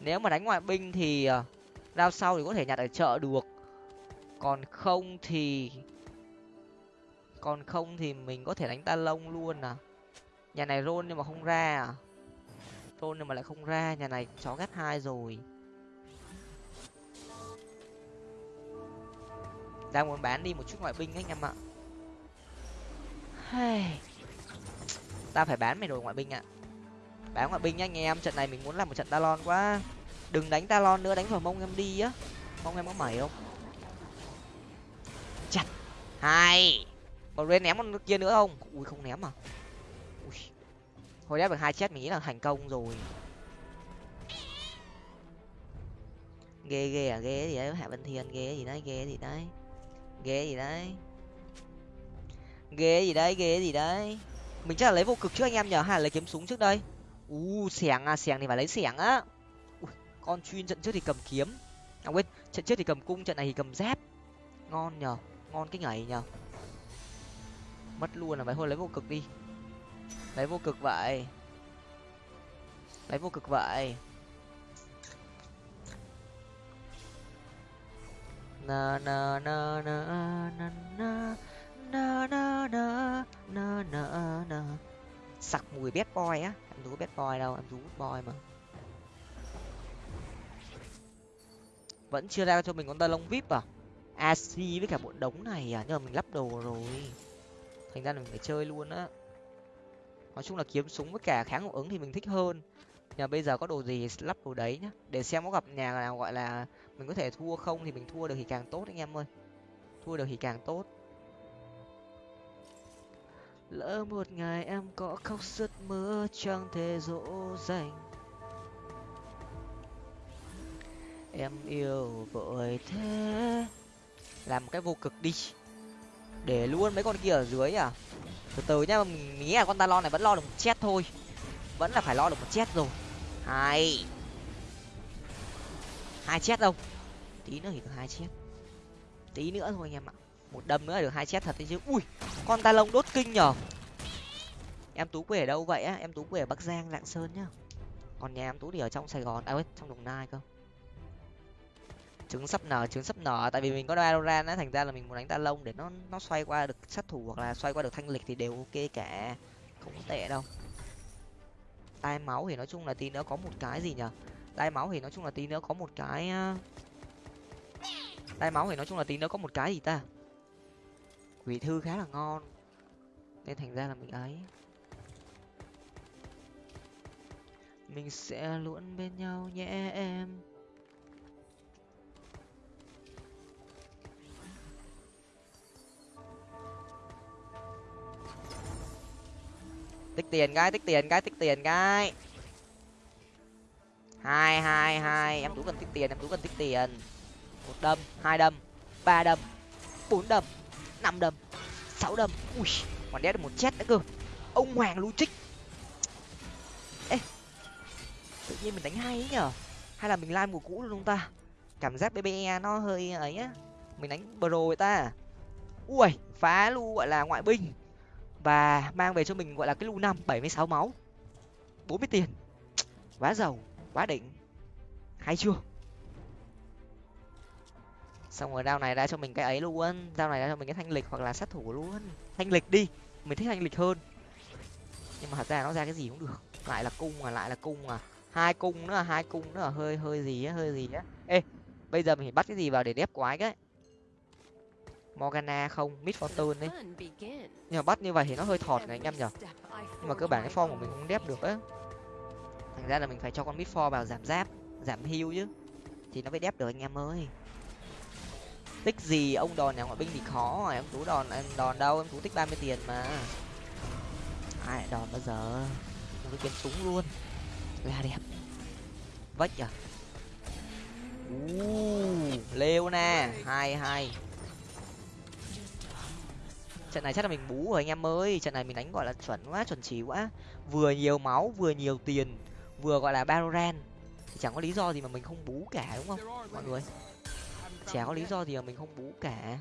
Nếu mà đánh ngoại binh thì đao rao sau thì có thể nhặt ở chợ được. Còn không thì, còn không thì mình có thể đánh ta lông luôn à. Nhà này rôn nhưng mà không ra à. Rôn nhưng mà lại không ra, nhà này chó ghét hai rồi. Đang muốn bán đi một chút ngoại binh anh em ạ ta phải bán mày đồ ngoại binh ạ. Bán ngoại binh nhá anh em, trận này mình muốn làm một trận talon quá. Đừng đánh talon nữa, đánh vào mông em đi á. Mông em có mẩy không? Chặt. Hai. Còn lên ném con kia nữa không? Ui, không ném à? Ui. Hồi đáp được hai chết, mình nghĩ là thành công rồi. Ghê ghê à ghê gì đấy. Hạ vân thiên, ghê gì đấy, ghê gì đấy. Ghê gì đấy. Ghê gì đấy, ghê gì đấy mình chắc là lấy vô cực trước anh em nhờ hay là lấy kiếm súng trước đây? U xẻng à xẻng thì phải lấy xẻng á. Con chuyên trận trước thì cầm kiếm. À quên trận trước thì cầm cung trận này thì cầm dép, ngon nhờ ngon cái ngày nhờ. Mất luôn là phải thôi lấy vô cực đi. Lấy vô cực vậy. Lấy vô cực vậy. Na na na na na na na na na na na na sặc mùi bad boy á. Em rú bad boy đâu, em tú boy mà. Vẫn chưa ra cho mình con tơ lông vip à? Ac với cả bộ đống này à? Nhưng mà mình lắp đồ rồi. Thành ra là mình phải chơi luôn á. Nói chung là kiếm súng với cả kháng hiệu ứng thì mình thích hơn. Nhà bây giờ có đồ gì lắp đồ đấy nhá. Để xem có gặp nhà nào gọi là mình có thể thua không thì mình thua được thì càng tốt anh em ơi. Thua được thì càng tốt lỡ một ngày em có khóc sức mưa, chẳng thể dỗ dành. Em yêu vội thế. Làm cái vô cực đi. Để luôn mấy con kia ở dưới à? Từ từ nhá, mình nghĩ là con talon này vẫn lo được một chết thôi. Vẫn là phải lo được một chết rồi. Hai. Hai chết đâu? Tí nữa thì được hai chết. Tí nữa thôi anh em ạ một đâm nữa là được, hai chết thật đấy chứ. Ui, con ta lông đốt kinh nhở. Em tú quê ở đâu vậy á? Em tú quê ở bắc giang, lạng sơn nhá. Còn nhà em tú thì ở trong sài gòn. À ơi trong đồng nai cơ. Trứng sắp nở, trứng sắp nở. Tại vì mình có Valorant á, thành ra là mình muốn đánh ta lông để nó nó xoay qua được sát thủ hoặc là xoay qua được thanh lịch thì đều ok cả. Không có tệ đâu. Tai máu thì nói chung là tí nữa có một cái gì nhở? Tai máu thì nói chung là tí nữa có một cái tai máu thì nói chung là tí nữa có một cái gì ta? Quỷ thư khá là ngon. Nên thành ra là mình ấy. Mình sẽ luôn bên nhau nhé em. Tích tiền cái, tích tiền cái, tích tiền cái. Hai hai hai. Em tú cần tích tiền, em tú cần tích tiền. Một đâm, hai đâm, ba đâm, bốn đâm năm đâm, sáu đâm. Ui, còn đét được một chết nữa cơ. Ông hoàng lưu trích ê, tự nhiên mình đánh hay ấy nhở? Hay là mình lan mùa cũ luôn không ta? Cảm giác bbe nó hơi ấy á. Mình đánh bro vậy ta. Ui, phá lu gọi là ngoại binh. Và mang về cho mình gọi là cái lu năm, bảy mươi sáu máu. Bốn mươi tiền. Quá giàu, quá đỉnh. Hay chưa? Xong rồi đao này ra cho mình cái ấy luôn. Đao này ra cho mình cái thanh lịch hoặc là sát thủ luôn. Thanh lịch đi, mình thích thanh lịch hơn. Nhưng mà thật ra nó ra cái gì cũng được. Lại là cung à lại là cung à. Hai cung nữa, hai cung nữa. Hơi hơi gì á, hơi gì á. Ê, bây giờ mình phải bắt cái gì vào để đép quái cái? Morgana không? Mid fortune đấy nhưng mà bắt như vậy thì nó hơi thọt này anh em nhở nhưng mà cơ bản cái form của mình không đép được á. Thành ra là mình phải cho con mid for vào giảm giáp, giảm hưu chứ. Thì nó mới đép được anh em ơi tích gì ông đòn nhà ngoại binh thì khó rồi em tú đòn em đòn đâu em tú tích ba mươi tiền mà. Ai đòn bao giờ? Một cái kiếm súng luôn. Là đẹp vách à? Uh, leona hai hai trận này chắc là mình bú rồi anh em ơi. Trận này mình đánh gọi là chuẩn quá chuẩn chỉ quá. Vừa nhiều máu vừa nhiều tiền vừa gọi là baroran. Thì chẳng có lý do gì mà mình không bú cả đúng không? Mọi người chả có lý do gì mà mình không bú cả.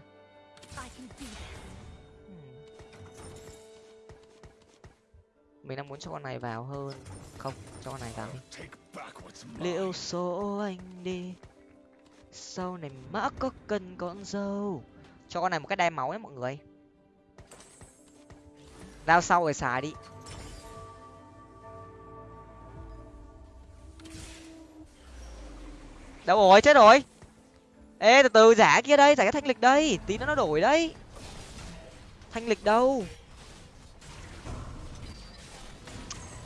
Mình đang muốn cho con này vào hơn. Không cho con này vào đi. Liệu số anh đi. Sau này mã có cần con dâu. Cho con này một cái đai máu ấy mọi người. Đao sau rồi xài đi. Đâu rồi? Chết rồi ê từ từ giả kia đây giả cái thanh lịch đây. Tí nữa nó đổi đấy. Thanh lịch đâu?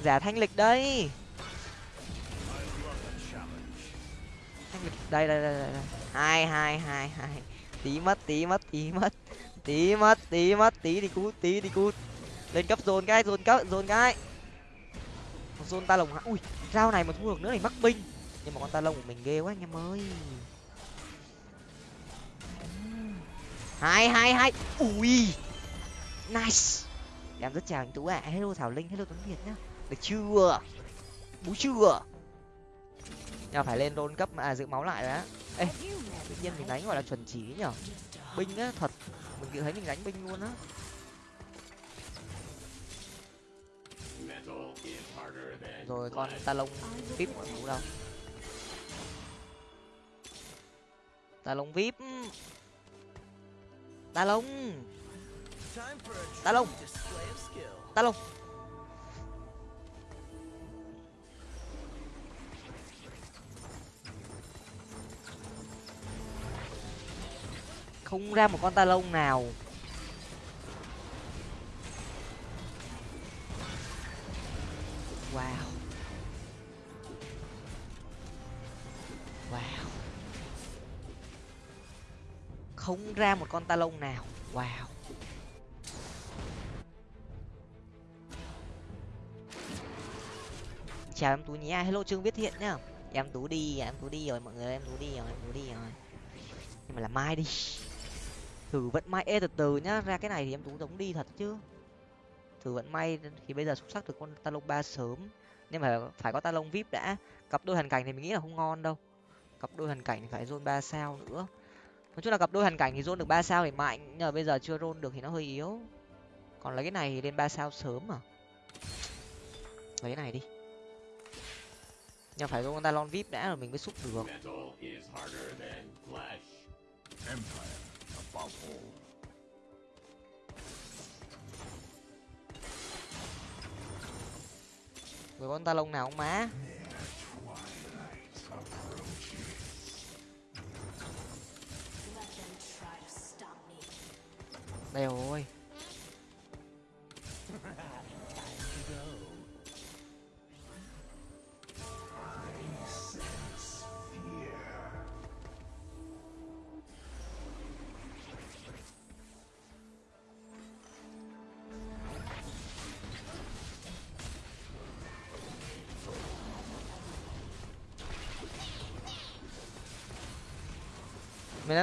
Giả thanh lịch đây. Thanh lịch đây đây đây, đây. hai hai hai hai. Tí mất tí mất tí mất. Tí mất tí mất tí đi cút tí đi cút. Lên cấp dồn cái dồn cấp dồn cái. Dồn ta lồng hả, ui rau này mà thu được nữa thì mắc binh. Nhưng mà con ta lông của mình ghê quá anh em ơi. Hai hai hai ui. Nice. Em rất chào anh tú ạ. À. hello thảo linh, hello tuấn việt nhá. Được chưa? Bú chưa? Nhà phải lên đôn cấp à giữ máu lại đấy ê, tự nhiên mình đánh gọi là chuẩn chỉ nhở? Binh á, thật. Mình thấy mình đánh binh luôn á. Rồi, con ta lông vip của ngủ đâu? Ta lông vip ta lông ta lông ta lông không ra một con ta lông nào. Wow. Không ra một con ta lông nào. Wow. Chào em tú nhé hello, trương viết thiện nhá. Em tú đi, em tú đi rồi, mọi người em tú đi rồi, em tú đi rồi. Nhưng mà là mai đi. Thử vận may ê từ từ nhá, ra cái này thì em tú giống đi thật chứ. Thử vận may thì bây giờ xuất sắc được con ta lông ba sớm. Nhưng mà phải có ta lông vip đã. Cặp đôi hoàn cảnh thì mình nghĩ là không ngon đâu. Cặp đôi hoàn cảnh thì phải zone ba sao nữa nói chung là cặp đôi hàn cảnh thì rôn được ba sao thì mạnh, nhưng mà bây giờ chưa rôn được thì nó hơi yếu. Còn lấy cái này thì lên ba sao sớm mà lấy cái này đi. Nhưng phải con ta lon vip đã rồi mình mới xúc được. Người con ta lông nào không má? Đây rồi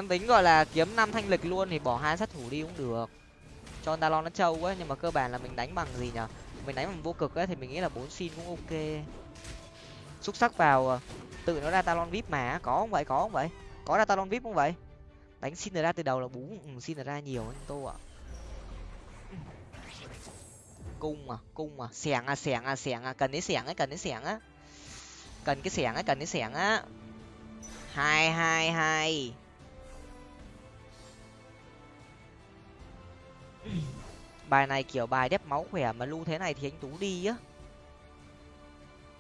em tính gọi là kiếm năm thanh lịch luôn thì bỏ hai sát thủ đi cũng được. Cho talon nó trâu quá nhưng mà cơ bản là mình đánh bằng gì nhở? Mình đánh bằng vô cực ấy thì mình nghĩ là bốn xin cũng ok. Xúc sắc vào ờ, tự nó ra talon vip mà có không vậy? Có không vậy? Có ra talon vip không vậy? Đánh xin ra từ đầu là bú ừ, xin ra nhiều anh tô ạ. Cung à cung à xẻng à xẻng à xẻng à cần cái xẻng ấy cần cái xẻng á. Cần cái xẻng ấy cần cái xẻng á. Hai hai hai. Bài này kiểu bài đép máu khỏe mà lưu thế này thì anh tú đi á.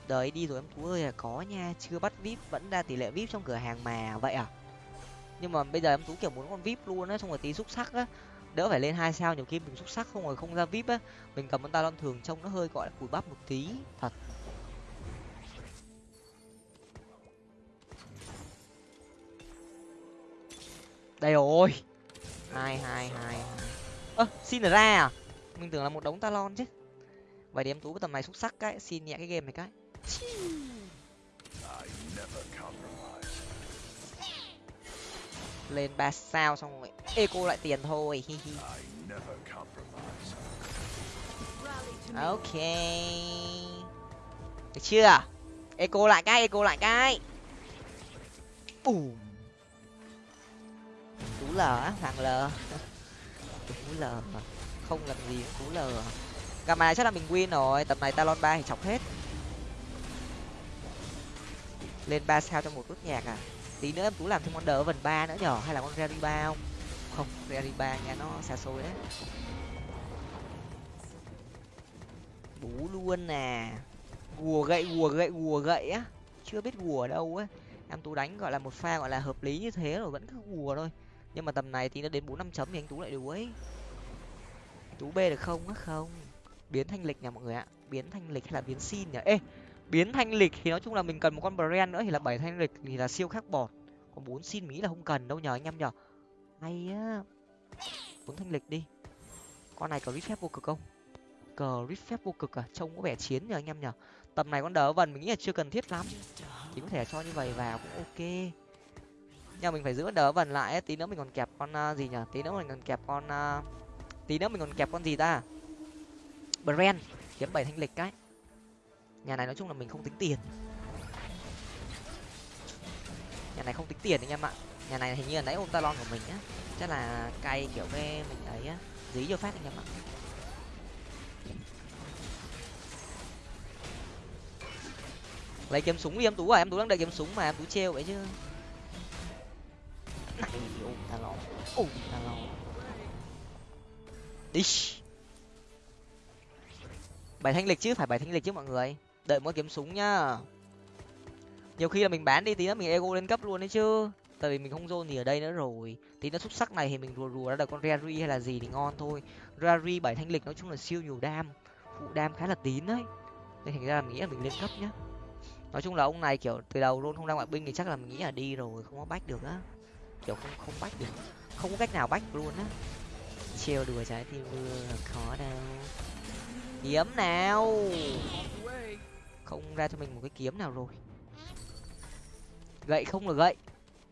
Đời đi rồi em tú ơi là có nha, chưa bắt vip, vẫn ra tỷ lệ vip trong cửa hàng mà, vậy à? Nhưng mà bây giờ em tú kiểu muốn con vip luôn á, xong rồi tí xúc sắc á, đỡ phải lên hai sao nhiều khi mình xúc sắc không rồi không ra vip á, mình cầm con talon thường trông nó hơi, gọi là cùi bắp một tí, thật. Đây rồi. Hai hai hai ơ, xin ra à? Mình tưởng là một đống talon chứ. Vậy thì em tú cái tầm này xúc sắc cái, xin nhẹ cái game này cái. Lên ba sao xong rồi. Eco lại tiền thôi, hi hi. Ok. Được chưa? Eco lại cái eco lại cái. Ùm. Tú lờ á, thằng lờ. cú lờ không làm gì tú lờ. Gặp này chắc là mình win rồi. Tầm này talon ba thì chọc hết. Lên ba sao cho một nút nhạc à? Tí nữa em tú làm thêm con đỡ vần ba nữa nhỏ hay là con rary ba không? Không rary ba nha nó xa xôi đấy. Bú luôn nè. Gùa gậy gùa gậy gùa gậy á. Chưa biết gùa đâu á em tú đánh gọi là một pha gọi là hợp lý như thế rồi, vẫn cứ gùa thôi nhưng mà tầm này thì nó đến bốn năm chấm thì anh tú lại đuối tú b được không? Á không? Biến thanh lịch nha mọi người ạ? Biến thanh lịch hay là biến xin nhỉ? Ê, biến thanh lịch thì nói chung là mình cần một con brand nữa thì là bảy thanh lịch thì là siêu khắc bọt. Còn bốn xin mỹ là không cần đâu nhờ anh em nhờ. Hay á. Bốn thanh lịch đi. Con này có rít phép vô cực không? Cờ rít phép vô cực à? Trông có vẻ chiến nhờ anh em nhờ. Tầm này con đỡ vần mình nghĩ là chưa cần thiết lắm. Thì có thể cho như vậy vào cũng ok nhưng mình phải giữ đỡ vần lại tí nữa mình còn kẹp con uh, gì nhở tí nữa mình còn kẹp con uh, tí nữa mình còn kẹp con gì ta? Brand kiếm bảy thanh lịch cái. Nhà này nói chung là mình không tính tiền. Nhà này không tính tiền anh em ạ. Nhà này hình như là nãy ôm talon của mình á. Chắc là cay kiểu cái mình ấy á. Dí vô phát anh em ạ. Lấy kiếm súng đi em tú à em tú đang đợi kiếm súng mà em tú treo vậy chứ này ôm đi. Bảy thanh lịch chứ, phải bảy thanh lịch chứ mọi người. Đợi mỗi kiếm súng nhá. Nhiều khi là mình bán đi tí nữa mình ego lên cấp luôn đấy chứ. Tại vì mình không zone gì ở đây nữa rồi. Tí nó xuất sắc này thì mình rùa rùa ra được con rari hay là gì thì ngon thôi. Rari bảy thanh lịch nói chung là siêu nhiều đam. Phụ đam khá là tín đấy. Nên thành ra là mình nghĩ là mình lên cấp nhá. Nói chung là ông này kiểu từ đầu luôn, không ra ngoại binh thì chắc là mình nghĩ là đi rồi, không có bách được á kiểu không không bách được. Không có cách nào bách luôn á. Trêu đùa trái tim mưa khó đâu. Kiếm nào! Không ra cho mình một cái kiếm nào rồi. Gậy không là gậy.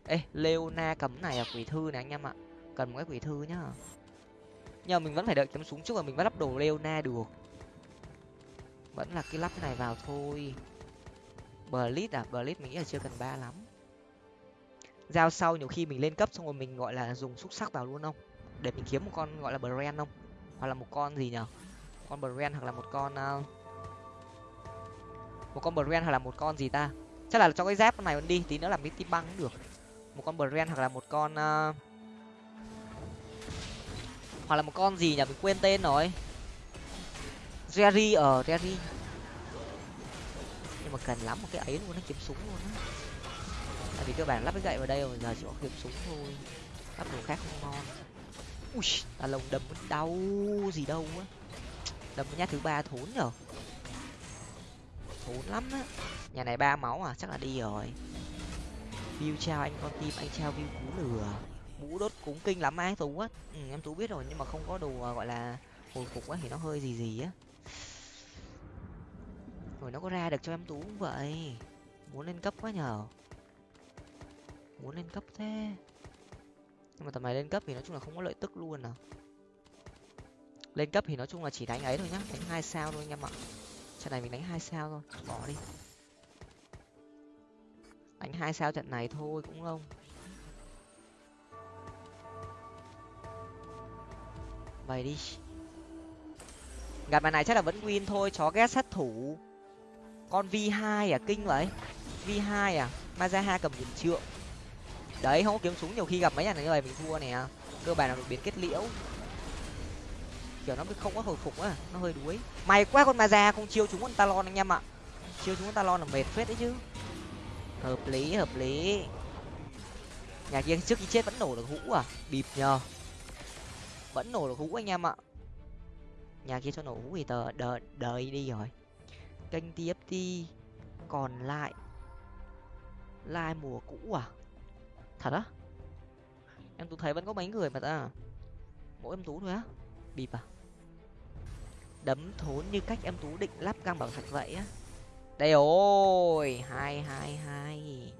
Ê, leona cấm này là quỷ thư này anh em ạ. Cần một cái quỷ thư nhá. Nhưng mà mình vẫn phải đợi kiếm súng trước và mình mới lắp đồ leona được. Vẫn là cái lắp cái này vào thôi. Blitz à? Blitz mình nghĩ là chưa cần ba lắm giao sau nhiều khi mình lên cấp xong rồi mình gọi là dùng xúc sắc vào luôn không? Để mình kiếm một con gọi là brand không? Hoặc là một con gì nhở? Con brand hoặc là một con uh, một con brand hoặc là một con gì ta? Chắc là cho cái dép này đi tí nữa làm cái tim băng cũng được. Một con brand hoặc là một con uh, hoặc là một con gì nhỉ mình quên tên rồi. Jerry ở jerry. Nhưng mà cần lắm một cái ấy luôn nó kiếm súng luôn á vì cơ bản lắp cái gậy vào đây rồi giờ chỉ có kiếm súng thôi. Lắp đồ khác không ngon. Ui ta lồng đâm đau gì đâu á. Đâm nhát thứ ba thốn nhở. Thốn lắm á. Nhà này ba máu à chắc là đi rồi. View trao anh con tim anh trao view cú lừa. Mũ đốt cúng kinh lắm ai tú á. Ừ, em tú biết rồi nhưng mà không có đồ à, gọi là hồi phục á thì nó hơi gì gì á. Rồi nó có ra được cho em tú cũng vậy? Muốn lên cấp quá nhở muốn lên cấp thế. Nhưng mà tầm này lên cấp thì nói chung là không có lợi tức luôn à. Lên cấp thì nói chung là chỉ đánh ấy thôi nhá, đánh hai sao thôi anh em ạ. Trận này mình đánh hai sao thôi, bỏ đi. Đánh hai sao trận này thôi cũng không. Vậy đi. Gặp bài này chắc là vẫn win thôi, chó ghét sát thủ. Con v hai à kinh vậy. V hai à mazaha cầm điểm trượng đấy, không có kiếm súng, nhiều khi gặp mấy nhà này như vậy mình thua nè. Cơ bản là đột biến kết liễu. Kiểu nó không có hồi phục á, nó hơi đuối. Mày quá con maza không chiêu chúng con talon anh em ạ. Chiêu chúng con talon là mệt phết đấy chứ. Hợp lý hợp lý. Nhà kia trước khi chết vẫn nổ được hũ à? Bịp nhờ. Vẫn nổ được hũ anh em ạ. Nhà kia cho nổ hũ thì tờ đợi đợi đi rồi. Kênh tft còn lại. Lai mùa cũ à? Thật á? Em tú thấy vẫn có mấy người mà ta. Mỗi em tú thôi á. Bịp à? Đấm thốn như cách em tú định lắp găng bảo thạch vậy á. Đây ôi hai hai hai.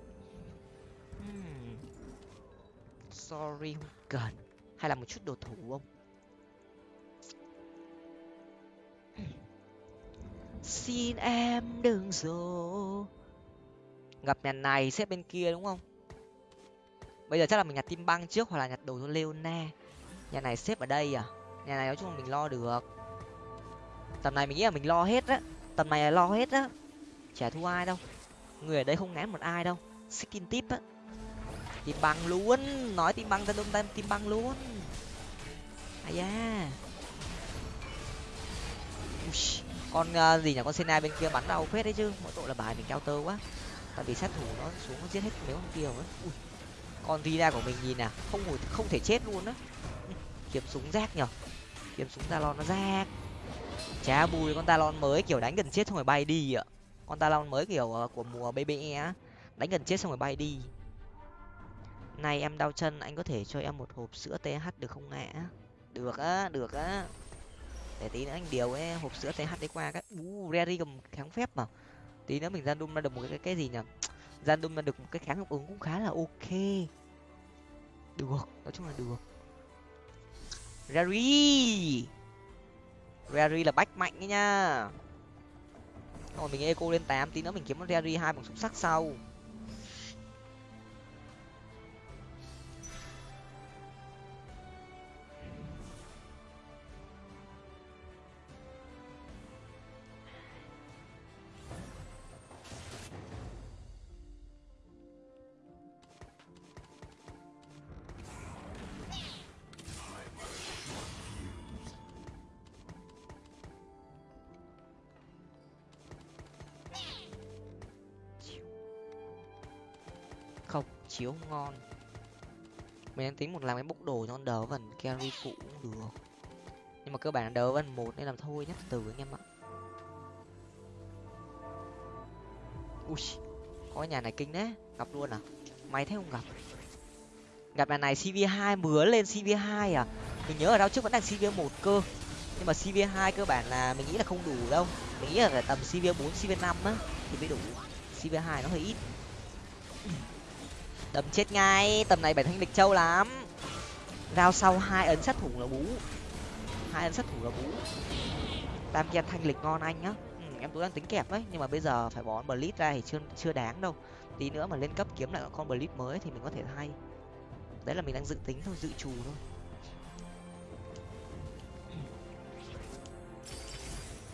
Hmm. sorry, không cần. Hay là một chút đồ thủ không? Xin em đừng dỗ. Gặp nhà này xếp bên kia đúng không? Bây giờ chắc là mình nhặt tim băng trước hoặc là nhặt đồ cho leona. Nhà này xếp ở đây à? Nhà này nói chung là mình lo được. Tầm này mình nghĩ là mình lo hết á. Tầm này là lo hết á. Chả thua ai đâu. Người ở đây không ngán một ai đâu. Skin tip á. Tim băng luôn. Nói tim băng ra đông tên tim băng luôn. Ai da. Con uh, gì nhỉ? Con sena bên kia bắn đau phết đấy chứ. Mỗi tội là bài mình cao tơ quá. Tại vì sát thủ nó xuống nó giết hết mấy con kia rồi. Ui con Rina của mình nhìn nè, không hồi không thể chết luôn á. Kiếm súng rác nhở kiếm súng talon nó rác. Chả bùi con talon mới, kiểu đánh gần chết xong rồi bay đi ạ. Con talon mới kiểu ờ, của mùa bbe á, đánh gần chết xong rồi bay đi. Này, em đau chân, anh có thể cho em một hộp sữa th được không ạ? Được á được á. Để tí nữa anh điều cái hộp sữa th đấy qua cái u rary cầm kháng phép mà. Tí nữa mình ra đun ra được một cái cái gì nhỉ ra đun được một cái kháng hiệu ứng cũng khá là ok. Được. Nói chung là được. Rary rary là bách mạnh ấy nha. Rồi mình eco lên tám, tí nữa mình kiếm con rary hai bằng xúc sắc sau. Chiếu không ngon. Mình đang tính một làm cái bốc đồ cho con vần carry phụ cũng được. Nhưng mà cơ bản đỡ vần một nên làm thôi nhất từ anh em ạ. Ui, có nhà này kinh đấy gặp luôn à? Máy thế không gặp? Gặp nhà này cv hai mứa lên cv hai à? Mình nhớ ở đâu trước vẫn đang cv một cơ. Nhưng mà cv hai cơ bản là mình nghĩ là không đủ đâu. Mình nghĩ là tầm cv bốn cv năm á, thì mới đủ. Cv hai nó hơi ít đấm chết ngay. Tầm này bảy thanh lịch châu lắm. Rao sau hai ấn sát thủ là bú. Hai ấn sát thủ là bú. Tam kem thanh lịch ngon anh nhá. Ừ, em tôi đang tính kẹp đấy nhưng mà bây giờ phải bỏ blitz ra thì chưa chưa đáng đâu. Tí nữa mà lên cấp kiếm lại con blitz mới thì mình có thể thay. Đấy là mình đang dự tính thôi dự trù thôi.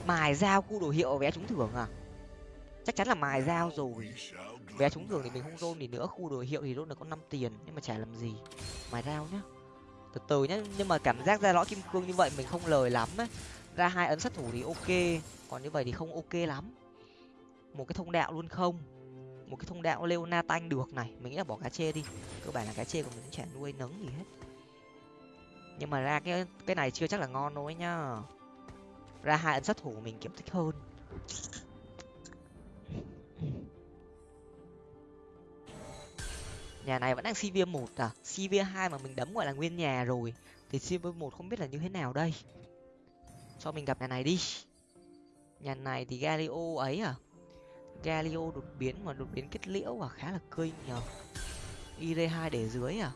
Mài dao cu đồ hiệu vé trúng thưởng à? Chắc chắn là mài dao rồi vé trúng thưởng thì mình không rôn thì nữa, khu đồ hiệu thì rôn được có năm tiền, nhưng mà chả làm gì. Mài rau nhá. Từ từ nhá, nhưng mà cảm giác ra lõi kim cương như vậy mình không lời lắm ấy ra hai ấn sát thủ thì ok, còn như vậy thì không ok lắm. Một cái thông đạo luôn không? Một cái thông đạo leona tanh được này, mình nghĩ là bỏ cá chê đi. Cơ bản là cá chê của mình chả nuôi nấng gì hết. Nhưng mà ra cái cái này chưa chắc là ngon đâu ấy nhá. Ra hai ấn sát thủ mình kiếm thích hơn. Nhà này vẫn đang cv một à? Cv hai mà mình đấm, gọi là, nguyên nhà rồi. Thì cv một không biết là như thế nào đây? Cho mình gặp nhà này đi. Nhà này thì galio ấy à? Galio đột biến mà đột biến kết liễu à? Khá là cơi nhờ. Ir hai để dưới à?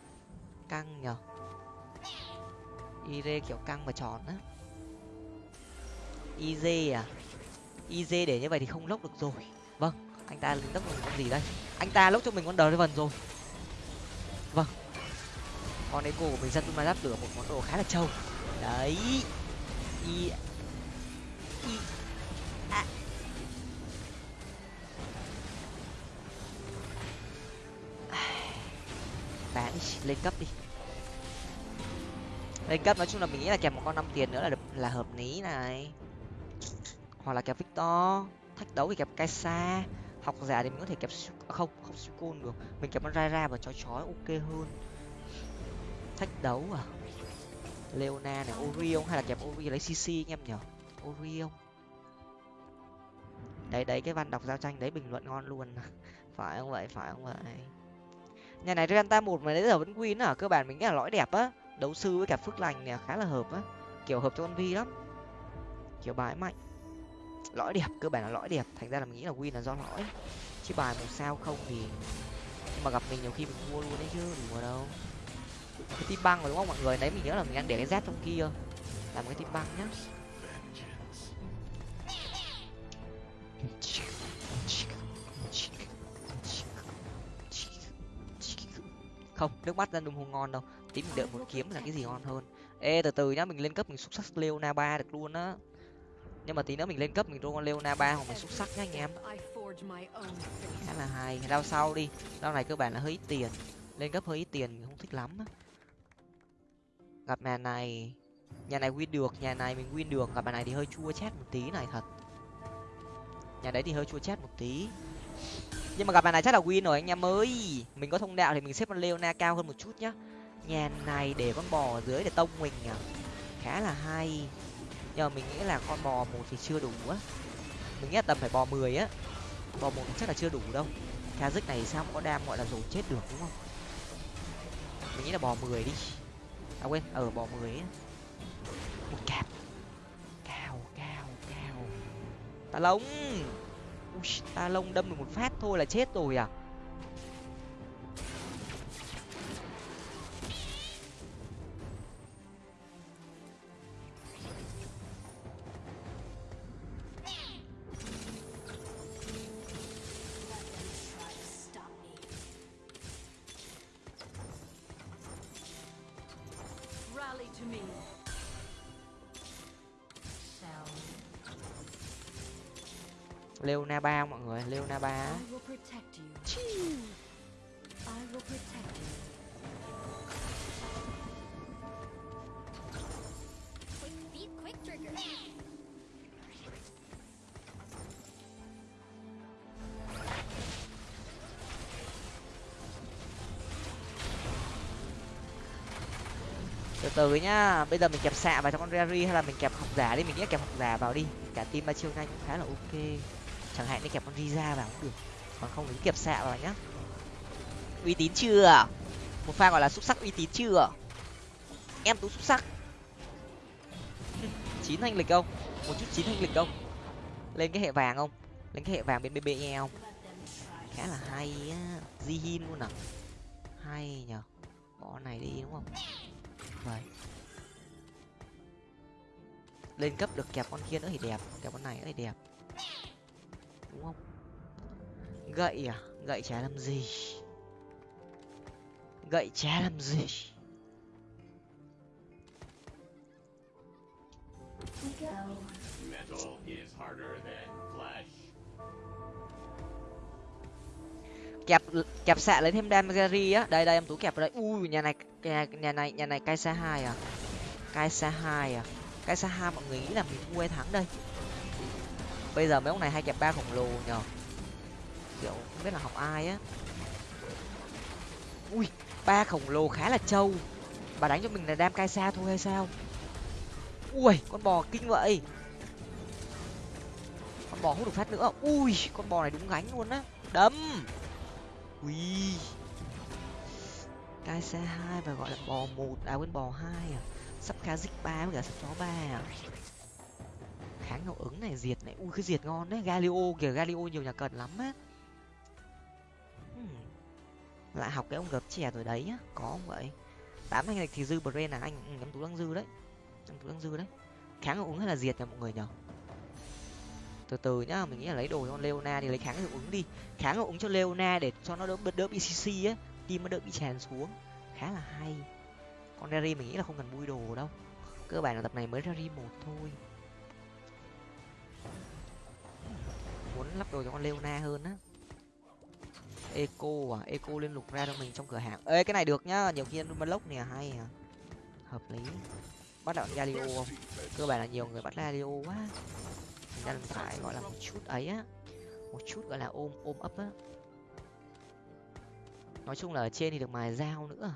Căng nhờ. Ir kiểu căng mà tròn á. Iz à? Iz để như vậy thì không lốc được rồi. Vâng anh ta lốc được con gì đây? Anh ta lốc cho mình con đờ vần rồi vâng. Con eco của mình dân ma giáp lửa một món đồ khá là trâu. Đấy. Y y à. bán đi lên cấp đi. Lên cấp nói chung là mình nghĩ là kèm một con năm tiền nữa là được, là hợp lý này. Hoặc là kèm victor. Thách đấu thì kèm kaisa học giả thì mình có thể kẹp à, không không sucon được. Mình kẹp con ra ra và chói chói ok hơn. Thách đấu à? Leona này orion hay là kẹp orion lấy cc anh em nhở orion đấy đấy, cái văn đọc giao tranh đấy bình luận ngon luôn. Phải không vậy? Phải không vậy? Nhà này renta một mà đến giờ vẫn win à cơ bản mình nghĩ là lõi đẹp á. Đấu sư với cả phước lành này khá là hợp á. Kiểu hợp cho con vi lắm. Kiểu bài mạnh lõi đẹp, cơ bản là lõi đẹp. Thành ra là mình nghĩ là win là do lõi. Chứ bài một sao không thì nhưng mà gặp mình nhiều khi mình mua luôn đấy chứ đùa đâu. Cái tim băng rồi đúng không mọi người? Đấy mình nhớ là mình đang để cái z trong kia. Làm cái tim băng nhá. Không, nước mắt ra đùm không ngon đâu. Tí mình đợi một kiếm là cái gì ngon hơn. Ê, từ từ nhá, mình lên cấp mình xúc sắc leona ba được luôn á nhưng mà tí nữa mình lên cấp mình con leo na ba hoặc mình xúc sắc nhá anh em. Khá là hay. Rau sau đi. Rau này cơ bản là hơi ít tiền. Lên cấp hơi ít tiền mình không thích lắm gặp nhà này. Nhà này win được nhà này mình win được. Gặp nhà này thì hơi chua chát một tí này thật. Nhà đấy thì hơi chua chát một tí. Nhưng mà gặp nhà này chắc là win rồi anh em ơi. Mình có thông đạo thì mình xếp con leona cao hơn một chút nhá. Nhà này để con bò ở dưới để tông mình à. Khá là hay nhưng mà mình nghĩ là con bò một thì chưa đủ á. Mình nghĩ là tầm phải bò mười á. Bò một chắc là chưa đủ đâu. Kazik này sao có đam gọi là rồi chết được đúng không? Mình nghĩ là bò mười đi. À quên ở bò mười á. Một cạp. Cao cao cao. Ta lông. Ui, ta lông đâm được một phát thôi là chết rồi à. Leona ba mọi người? Leona ba từ từ nhá. Bây giờ mình kẹp xạ vào trong con rary hay là mình kẹp học giả đi? Mình nghĩ kẹp học giả vào đi. Cả team ba chiêu nhanh cũng khá là ok chẳng hạn như kẹp con riza vào. Cũng được còn không thì kẹp xạ vào nhá. Uy tín chưa? Một pha gọi là xúc sắc uy tín chưa? Em tú xúc sắc. Chín thanh lịch không? Một chút chín thanh lịch không? Lên cái hệ vàng không? Lên cái hệ vàng bên bb không? Khá là hay á. Di hin luôn à? Hay nhở bỏ này đi đúng không? Vậy lên cấp được kẹp con kia nữa thì đẹp. Kẹp con này nữa thì đẹp đúng không? Gậy à? Gậy chả làm gì? Gậy chả làm gì? Kẹp kẹp xạ lấy thêm damagari á. Đây đây em tú kẹp vào đây. Ui nhà này nhà, nhà này nhà này cai xa hai à? Cai xa hai à? Cai xa hai mọi người nghĩ là mình thua hay thắng đây bây giờ mấy ông này hay kẹp ba khổng lồ nhở kiểu không biết là học ai á. Ui, ba khổng lồ khá là trâu. Bà đánh cho mình là đam cai xa thôi hay sao? Ui, con bò kinh vậy. Con bò hút được phát nữa. Ui, con bò này đúng gánh luôn á. Đấm. Ui. Cai xa hai và gọi là bò một. À quên bò hai à. Sắp cá dích ba với cả sắp chó ba à kháng hiệu ứng này diệt này. Ui cái diệt ngon đấy. Galio kìa galio nhiều nhà cần lắm á. Hmm. lại học cái ông gập chè rồi đấy nhá có không vậy? Tám anh thì dư brain là anh ừ, em tú đang dư đấy. Em tú đang dư đấy. Kháng hiệu ứng hay là diệt nha mọi người nhở từ từ nhá mình nghĩ là lấy đồ cho leona thì lấy kháng hiệu ứng đi. Kháng hiệu ứng cho leona để cho nó đỡ đỡ bị cc á. Tim nó đỡ bị tràn xuống. Khá là hay. Con Derry mình nghĩ là không cần bui đồ đâu. Cơ bản là tập này mới ra ri một thôi. Muốn lắp đồ cho con leona hơn á. Eco à eco liên lục ra cho mình trong cửa hàng. Ê, cái này được nhá, nhiều khi block nè, hay à. Hợp lý. Bắt đạo galio không? Cơ bản là nhiều người bắt galio quá. Mình đang phải, gọi là một chút ấy á. Một chút gọi là ôm ôm ấp á. Nói chung là ở trên thì được mài dao nữa.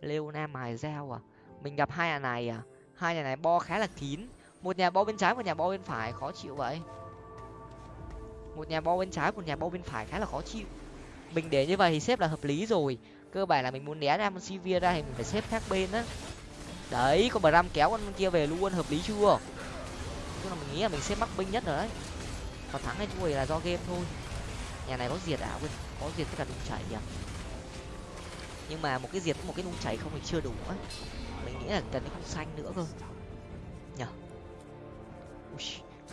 Leona mài dao à. Mình gặp hai nhà này à. Hai nhà này bo khá là kín. Một nhà bo bên trái, một nhà bo bên phải. Khó chịu vậy một nhà bo bên trái, một nhà bo bên phải khá là khó chịu. Mình để như vậy thì xếp là hợp lý rồi. Cơ bản là mình muốn né ra con sivir ra thì mình phải xếp khác bên á. Đấy, con bram kéo con kia về luôn, hợp lý chưa? Tức là mình nghĩ là mình xếp mắc binh nhất rồi đấy. Còn thắng hay thua là do game thôi. Nhà này có diệt ảo quên, có diệt tất cả đúng chảy nhỉ? nhưng mà một cái diệt, một cái nung chảy không thì chưa đủ á. Mình nghĩ là cần cái khung xanh nữa cơ. Nhở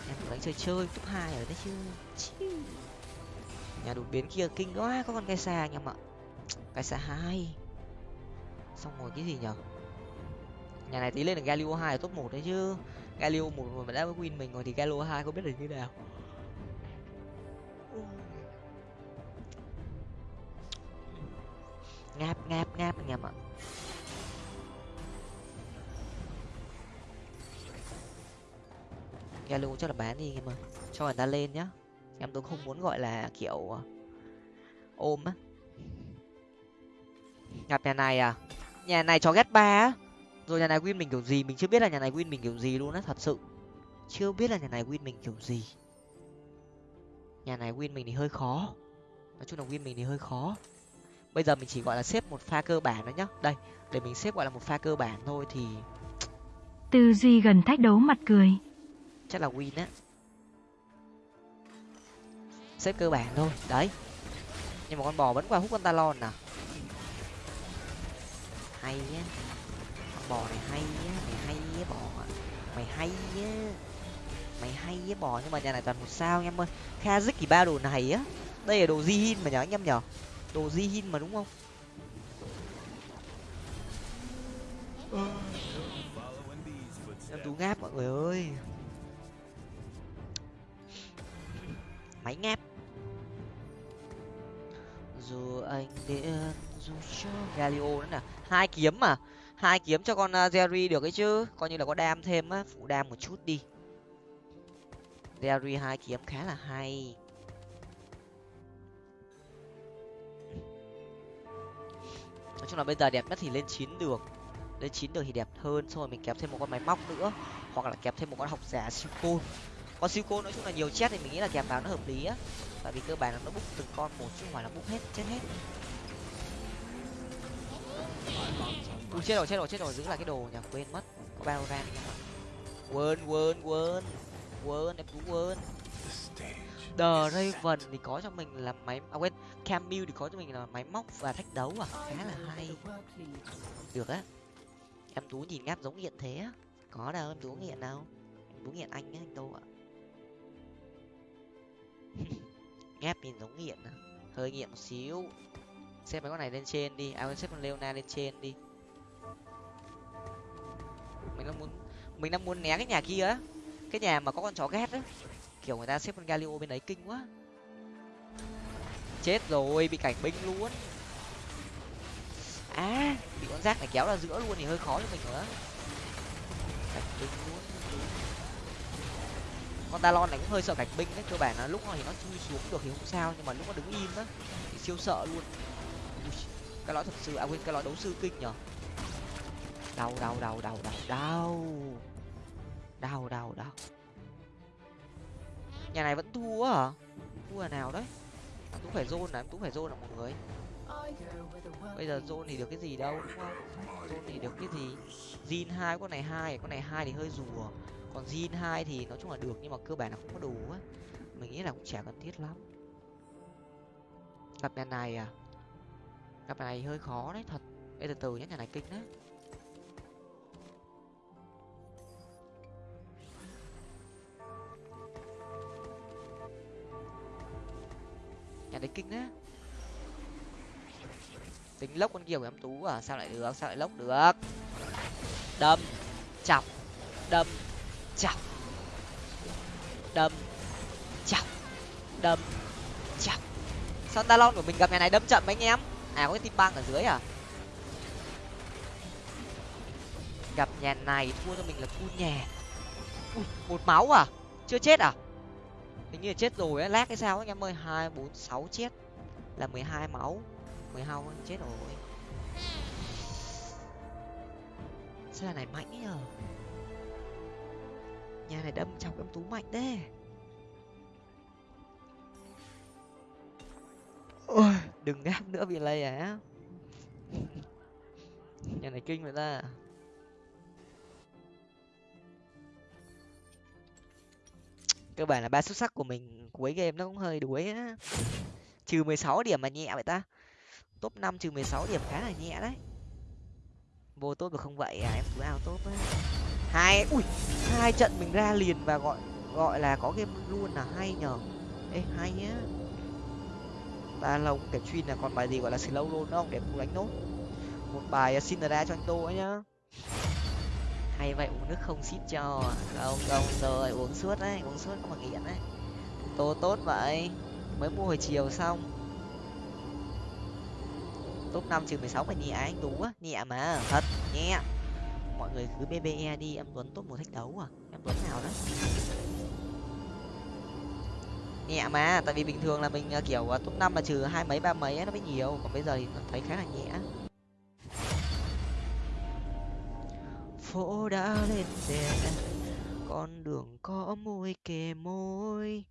em đánh chơi chơi, top hai rồi đấy chứ nhà đột biến kia kinh quá, có con cái xa anh em ạ. Cái xa hai. Xong rồi cái gì nhở? Nhà này tí lên là galio hai là top một đấy chứ. Galio một mà đã win mình rồi thì galio hai không biết là như nào. Ngáp ngáp ngáp anh em ạ. Galio chắc là bán đi anh em ơi. Cho người ta lên nhá em tôi không muốn gọi là kiểu ôm á. Gặp nhà này à? Nhà này cho ghét ba á. Rồi nhà này win mình kiểu gì? Mình chưa biết là nhà này win mình kiểu gì luôn á thật sự. Chưa biết là nhà này win mình kiểu gì. Nhà này win mình thì hơi khó. Nói chung là win mình thì hơi khó. Bây giờ mình chỉ gọi là xếp một pha cơ bản thôi nhá. Đây để mình xếp gọi là một pha cơ bản thôi thì tư duy gần thách đấu mặt cười. Chắc là win á xếp cơ bản thôi. Đấy. Nhưng mà con bò vẫn qua hút con talon nè hay á. Con bò này hay á, mày hay á bò. Mày hay á. Mày hay á bò, nhưng mà nhà này toàn một sao anh em ơi. Dứt thì ba đồ này á. Đây là đồ di mà nhở anh em nhở? Đồ di mà đúng không? Em tú ngáp mọi người ơi. Máy ngáp dù anh điên dù cho galio nữa nè. Hai kiếm mà. Hai kiếm cho con uh, jerry được ấy chứ. Coi như là có đam thêm á. Phụ đam một chút đi. Jerry hai kiếm khá là hay. Nói chung là bây giờ đẹp nhất thì lên chín được. Lên chín được thì đẹp hơn. Xong rồi mình kẹp thêm một con máy móc nữa. Hoặc là kẹp thêm một con học giả siêu côn con siêu côn nói chung là nhiều chết thì mình nghĩ là kẹp vào nó hợp lý á tại vì cơ bản là nó bút từng con một chứ không phải là bút hết chết hết. Ui, chết rồi chết rồi chết rồi giữ lại cái đồ nhà quên mất. Có bao ran quên quên quên. Quên em cũng quên. The Raven thì có cho mình là máy à quên Camille thì có cho mình là máy móc và thách đấu à? Khá là hay. Được á. Em tú nhìn ngáp giống nghiện thế á. Có đâu em tú nghiện đâu. Em tú nghiện anh á anh tô ạ. ngáp nhìn giống nghiện à hơi nghiện một xíu. Xếp mấy con này lên trên đi. À xếp con leona lên trên đi. Mình đang muốn, mình đang muốn né cái nhà kia á. Cái nhà mà có con chó ghét á. Kiểu người ta xếp con galio bên đấy kinh quá. Chết rồi, bị cảnh binh luôn. À bị con rác này kéo ra giữa luôn thì hơi khó cho mình nữa. Cảnh binh luôn con talon này cũng hơi sợ gạch binh đấy cơ bản là lúc nó thì nó chui xuống được thì không sao nhưng mà lúc nó đứng im á thì siêu sợ luôn. Ui, cái lõi thật sự à quên cái lõi đấu sư kinh nhở đau đau đau đau đau đau. Đau đau đau. Nhà này vẫn thua hả? Thua là nào đấy? Em tú phải zone là em tú phải zone là một người. Bây giờ zone thì được cái gì đâu đúng không? Zone thì được cái gì? Zin hai con này hai con này hai thì hơi rùa còn zin hai thì nói chung là được nhưng mà cơ bản là không có đủ á. Mình nghĩ là cũng chả cần thiết lắm. Gặp nhà này à? Gặp nhà này hơi khó đấy thật. Ê, từ từ nhé nhà này kinh đấy. Nhà đấy kinh đấy. Tính lốc con kiều của em tú à sao lại được sao lại lốc được? Đâm chọc đâm chọc đâm. Chọc đâm. Chọc sao talon của mình gặp ngày này đâm chậm anh em? À có cái tim băng ở dưới à? Gặp nhà này thua cho mình là thua nhà ui, một máu à? Chưa chết à? Hình như là chết rồi á. Lát cái sao anh em ơi? Hai, bốn, sáu chết. Là mười hai máu. mười hai chết rồi. Sao này mạnh nhờ? Nhà này đâm chọc em tú mạnh đấy. Ôi, đừng ngáp nữa bị lây à? Nhà này kinh vậy ta. Cơ bản là ba xuất sắc của mình cuối game nó cũng hơi đuối á. Trừ mười sáu điểm mà nhẹ vậy ta. Top năm trừ mười sáu điểm khá là nhẹ đấy. Vô tốt được không vậy à? Em cứ ao tốt á hai, ui, hai trận mình ra liền và gọi gọi là có game luôn là hay nhờ. Ê, hay nhá. Ta lông kẹp chuyên là còn bài gì gọi là slow luôn không? Để cùng đánh nốt. Một bài uh, xin ra cho anh tô ấy nhá. Hay vậy, uống nước không xít cho. Không không, rồi, uống suốt đấy, uống suốt, không mà nghiện đấy. Tô tốt vậy. Mới mua hồi chiều xong. Top năm trừ mười sáu phải nhẹ, anh tú á, nhẹ mà, thật, nhẹ mọi người cứ bbe đi em tuấn top một thách đấu à? Em tuấn nào đấy? Nhẹ mà tại vì bình thường là mình ờ, kiểu ờ, top năm là trừ hai mấy ba mấy ấy, nó mới nhiều còn bây giờ thì thấy khá là nhẹ. Phố đã lên đèn con đường có môi kề môi.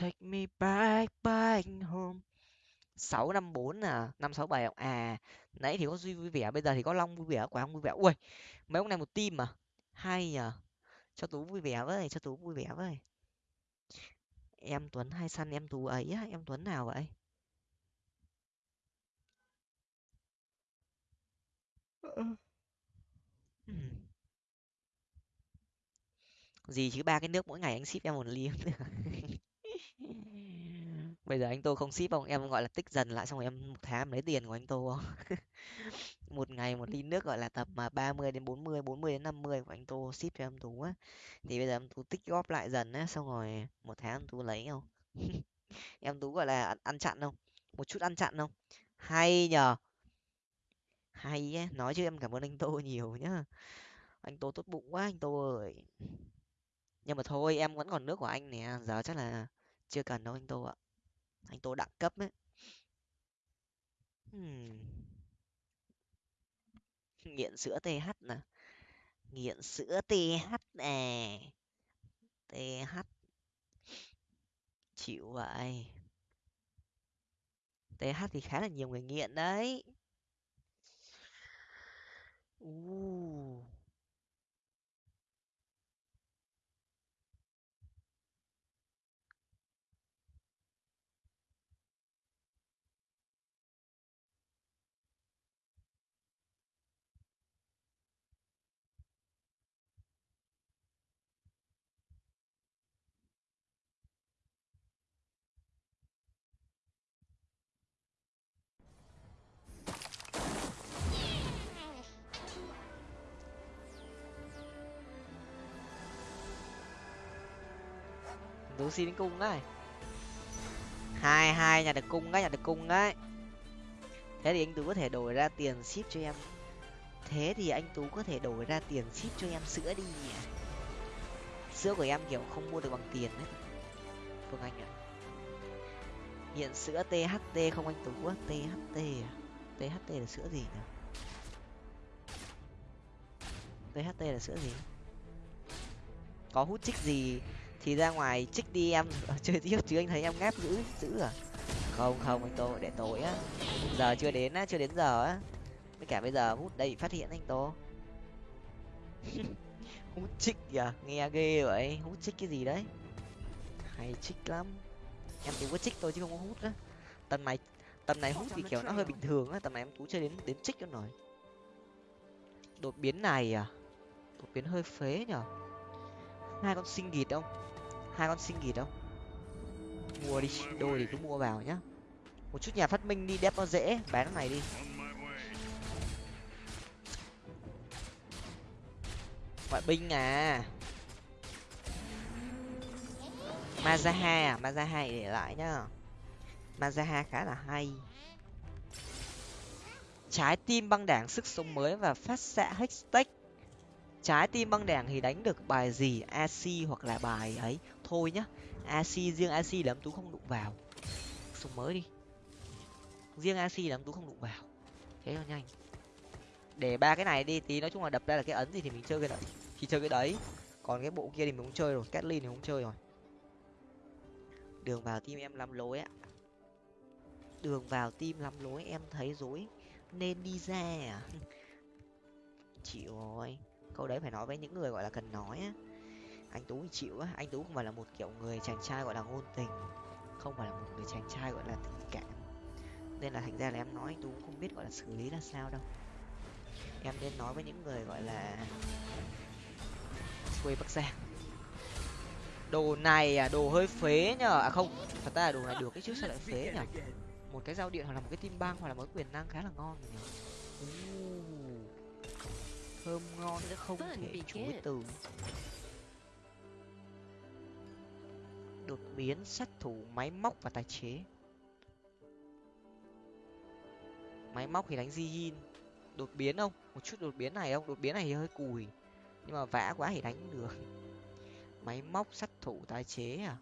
Take me back back home. Sáu năm bốn à? Năm sáu bảy à nãy thì có duy vui vẻ, bây giờ thì có long vui vẻ, quả không vui vẻ. Ui mấy ông này một tim mà hay nhở cho tú vui vẻ với, cho tú vui vẻ với. Em tuấn hay săn em tú ấy á, em tuấn nào vậy? Gì chứ, ba cái nước mỗi ngày anh ship em một ly bây giờ anh tô không ship không em gọi là tích dần lại xong rồi em một tháng lấy tiền của anh tô không? Một ngày một ly nước gọi là tầm mà ba mươi đến bốn mươi bốn mươi đến năm mươi của anh tô ship cho em tú á. Thì bây giờ em tú tích góp lại dần á xong rồi một tháng em tú lấy không em tú gọi là ăn, chặn không? Một chút ăn chặn không? Hay nhờ. Hay á nói chứ em cảm ơn anh tô nhiều nhá. Anh tô tốt bụng quá anh tô ơi. Nhưng mà thôi em vẫn còn nước của anh nè giờ chắc là chưa cần đâu anh tô ạ anh tô đẳng cấp ấy. Hmm. nghiện sữa th nè. Nghiện sữa th nè. Th chịu vậy. Th thì khá là nhiều người nghiện đấy. Uh. Xuống xin đến cung đấy? Hai hai, nhà được cung đấy, nhà được cung đấy. Thế thì anh tú có thể đổi ra tiền ship cho em. Thế thì anh tú có thể đổi ra tiền ship cho em sữa đi sữa của em kiểu không mua được bằng tiền đấy. Phương anh ạ. Hiện sữa tht không anh tú á tht à? Tht là sữa gì nhỉ? Tht là sữa gì? Có hút chích gì thì ra ngoài trích đi em. Chơi tiếp chứ anh thấy em ngáp dữ dữ à? Không không, anh tô, để tối á. Giờ chưa đến á, chưa đến giờ á. Với cả bây giờ hút đây phát hiện anh tô. Hút trích kìa, nghe ghê vậy. Hút trích cái gì đấy? Hay trích lắm. Em tú có trích thôi chứ không có hút á. Tầm này tầm này hút thì kiểu nó hơi bình thường á. Tầm này em tú chơi đến đến trích cho nổi đột biến này à? Đột biến hơi phế nhở? Hai con sinh gịt không? Hai con sinh nghỉ đâu. Mua đi, đôi thì cứ mua vào nhá. Một chút nhà phát minh đi đẹp nó dễ, bán cái này đi. Ngoại binh à? Mazaha à? Mazaha để lại nhá. Mazaha khá là hay. Trái tim băng đảng sức sống mới và phát xạ hextech trái tim băng đảng thì đánh được bài gì? Ac hoặc là bài ấy? Thôi nhá. Ac riêng ac là tú không đụng vào. Súng mới đi. Riêng ac là tú không đụng vào. Thế cho nhanh. Để ba cái này đi, tí nói chung là đập ra là cái ấn gì thì mình chơi cái đấy. Thì chơi cái đấy. Còn cái bộ kia thì mình không chơi rồi Catlin thì không chơi rồi. Đường vào tim em lắm lối ạ đường vào tim lắm lối, em thấy dối nên đi ra. À chịu rồi. Câu đấy phải nói với những người gọi là cần nói á anh tú thì chịu á. Anh tú không phải là một kiểu người chàng trai gọi là ngôn tình, không phải là một người chàng trai gọi là tình cảm. Nên là thành ra là em nói anh tú cũng không biết gọi là xử lý là sao đâu. Em nên nói với những người gọi là quê bắc giang. Đồ này à đồ hơi phế nhở à không, thật ra là đồ này được cái chứ, sao lại phế nhở một cái dao điện hoặc là một cái tim băng hoặc là một cái quyền năng khá là ngon rồi nhở thơm ngon chứ không thể chối từ. Đột biến, sát thủ, máy móc và tài chế. Máy móc thì đánh di đột biến không? Một chút đột biến này không? Đột biến này thì hơi cùi. Nhưng mà vã quá thì đánh được. Máy móc, sát thủ, tái chế à?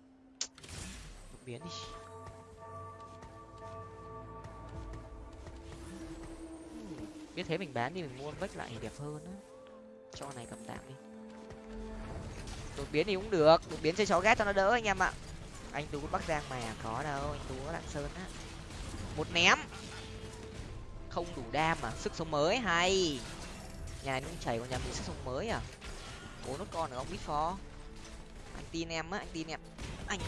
Đột biến đi. Biết thế mình bán đi, mình mua vách lại thì đẹp hơn á. Cho này cầm tạm đi đột biến thì cũng được. Đột biến chơi chó ghét cho nó đỡ anh em ạ. Anh tú bắc giang mà có đâu. Anh tú có lạng sơn á. Một ném. Không đủ đam à sức sống mới, hay. Nhà này cũng chảy còn nhà mình sức sống mới à. Bố nốt con nữa không biết phó anh tin em á, anh tin em. Anh.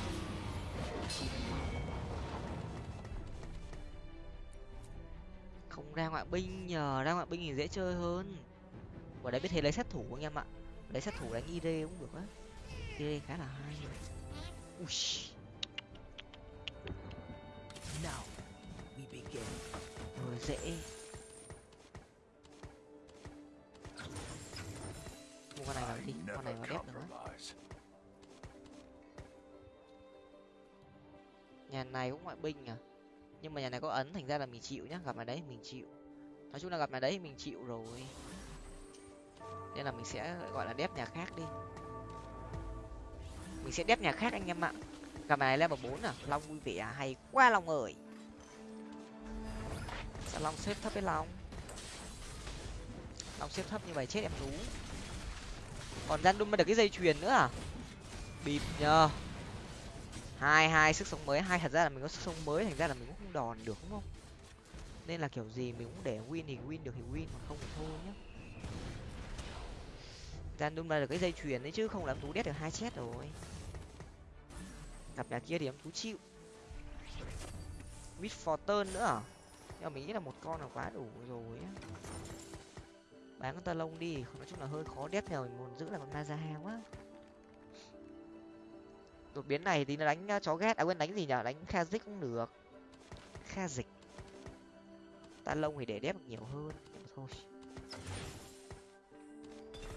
Không ra ngoại binh nhờ. Ra ngoại binh thì dễ chơi hơn. Quả đấy biết thế lấy sát thủ anh em ạ. Lấy sát thủ đánh id cũng được á id khá là hay. Ui Now we begin. rồi dễ. Mua con này vào đi con này vào được á nhà này cũng ngoại binh à? Nhưng mà nhà này có ấn thành ra là mình chịu nhá gặp nhà đấy mình chịu. Nói chung là gặp nhà đấy mình chịu rồi. Nên là mình sẽ gọi là đép nhà khác đi mình sẽ đép nhà khác anh em ạ. Gặp nhà này level bốn à? Long vui vẻ à? hay quá, long ơi. Sao long xếp thấp với long? Long xếp thấp như vậy chết em tú còn gian đun được cái dây chuyền nữa à? Bịp nhờ. Hai hai, sức sống mới. Hai, thật ra là mình có sức sống mới, thành ra là mình cũng không đòn được, đúng không? Nên là kiểu gì mình cũng để win thì win được thì win mà không thì thôi nhá. Gian đun được cái dây chuyền đấy chứ không làm tú đét được hai chết rồi gặp nhà kia thì em thú chịu. Mid fortune nữa à? Nhưng mà mình nghĩ là một con là quá đủ rồi á. Bán con tơ lông đi, nói chung là hơi khó đét nhờ mình muốn giữ là con nazaha quá. Đột biến này thì nó đánh à, chó ghét à quên đánh gì nhở đánh kha dích cũng được. Kha dịch. Ta lông thì để đép được nhiều hơn, nhưng mà thôi.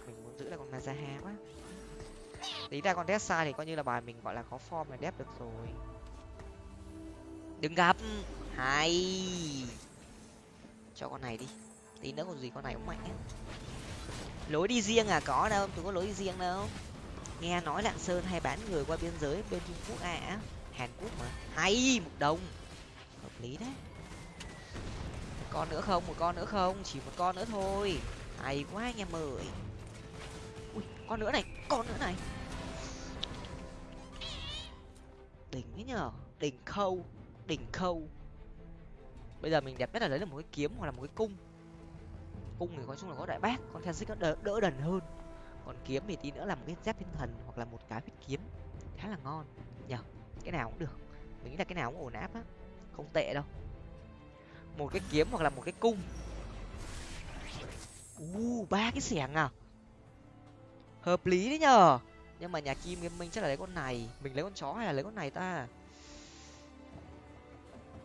Mình muốn giữ là con nazaha quá tí ra con test sai thì coi như là bài mình, gọi là, có form là đép được rồi. Đừng gặp. Hay. Cho con này đi. Tí nữa còn gì con này cũng mạnh ấy. lối đi riêng à? Có đâu, tôi có lối đi riêng đâu. Nghe nói lạng sơn hay bán người qua biên giới bên trung quốc à hàn quốc mà. Hay, một đồng. Hợp lý đấy. Một con nữa không? Một con nữa không? Chỉ một con nữa thôi. Hay quá anh em ơi. Ui, con nữa này, con nữa này. Đỉnh thế nhở đỉnh khâu đỉnh khâu. Bây giờ mình đẹp nhất là lấy được một cái kiếm hoặc là một cái cung. Cung thì nói chung là có đại bác con theo nó đỡ, đỡ đần hơn. Còn kiếm thì tí nữa là một cái giáp thiên thần hoặc là một cái huyết kiếm. Khá là ngon. Nhở cái nào cũng được. Mình nghĩ là cái nào cũng ổn áp á. Không tệ đâu. Một cái kiếm hoặc là một cái cung. U ba cái xẻng à. Hợp lý đấy nhở nhưng mà nhà kim mình chắc là lấy con này. Mình lấy con chó hay là lấy con này ta?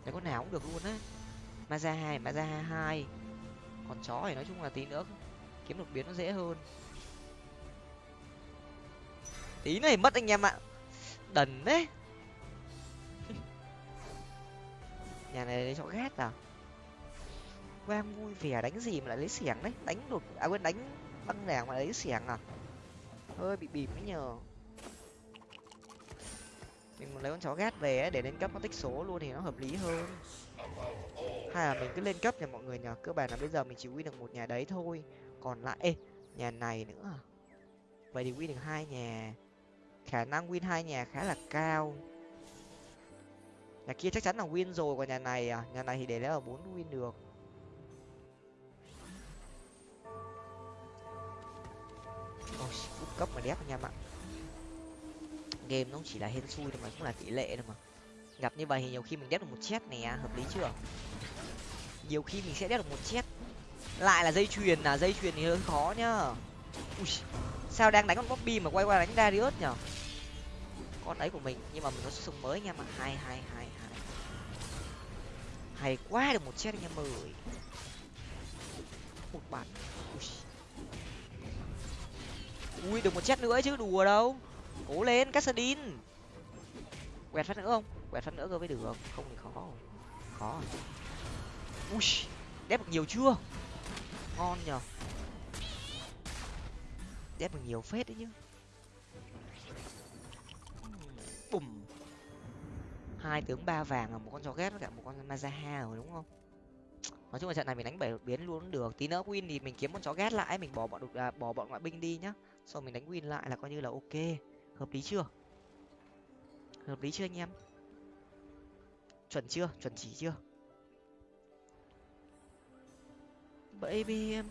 Lấy con nào cũng được luôn á. Maza hai maza hai. Còn chó thì nói chung là tí nữa kiếm đột biến nó dễ hơn. Tí này mất anh em ạ. Đần đấy. Nhà này lấy chó ghét à? Quang vui vẻ đánh gì mà lại lấy xiềng đấy? Đánh đột à quên, đánh băng đảng mà lấy xiềng à? Hơi bị bịp ấy nhờ. Mình muốn lấy con chó ghét về ấy, để lên cấp nó tích số luôn thì nó hợp lý hơn. Hay là mình cứ lên cấp nha mọi người nhờ cơ bản là bây giờ mình chỉ win được một nhà đấy thôi. Còn lại ê nhà này nữa à? vậy thì win được hai nhà. Khả năng win hai nhà khá là cao. Nhà kia chắc chắn là win rồi còn nhà này à? Nhà này thì để lấy là bốn win được. Oh shit cấp mà đép anh em ạ. Game nó chỉ là hên xui thôi mà cũng là tỷ lệ thôi mà. Gặp như vậy thì nhiều khi mình đép được một chết nè hợp lý chưa? Nhiều khi mình sẽ đép được một chết. Lại là dây chuyền à dây chuyền thì hơi khó nhá. Ui, sao đang đánh con bobby mà quay qua đánh darius nhở? Con ấy của mình nhưng mà mình có súng mới anh em ạ. Hai hai hai hai. Hay quá được một chết anh em ơi. Một bản ui. được một chết nữa chứ đùa đâu. Cố lên cassadin quẹt phát nữa không? Quẹt phát nữa cơ mới được không? Thì khó khó ui đép được nhiều chưa? Ngon nhở đép được nhiều phết đấy chứ. Bùm. Hai tướng ba vàng là một con chó ghét với cả một con mazaha rồi đúng không? Nói chung là trận này mình đánh bảy đột biến luôn cũng được. Tí nữa win thì mình kiếm con chó ghét lại mình bỏ bọn đột à, bỏ bọn ngoại binh đi nhá xong mình đánh win lại là coi như là ok. Hợp lý chưa? Hợp lý chưa anh em? Chuẩn chưa? Chuẩn chỉ chưa? Baby, em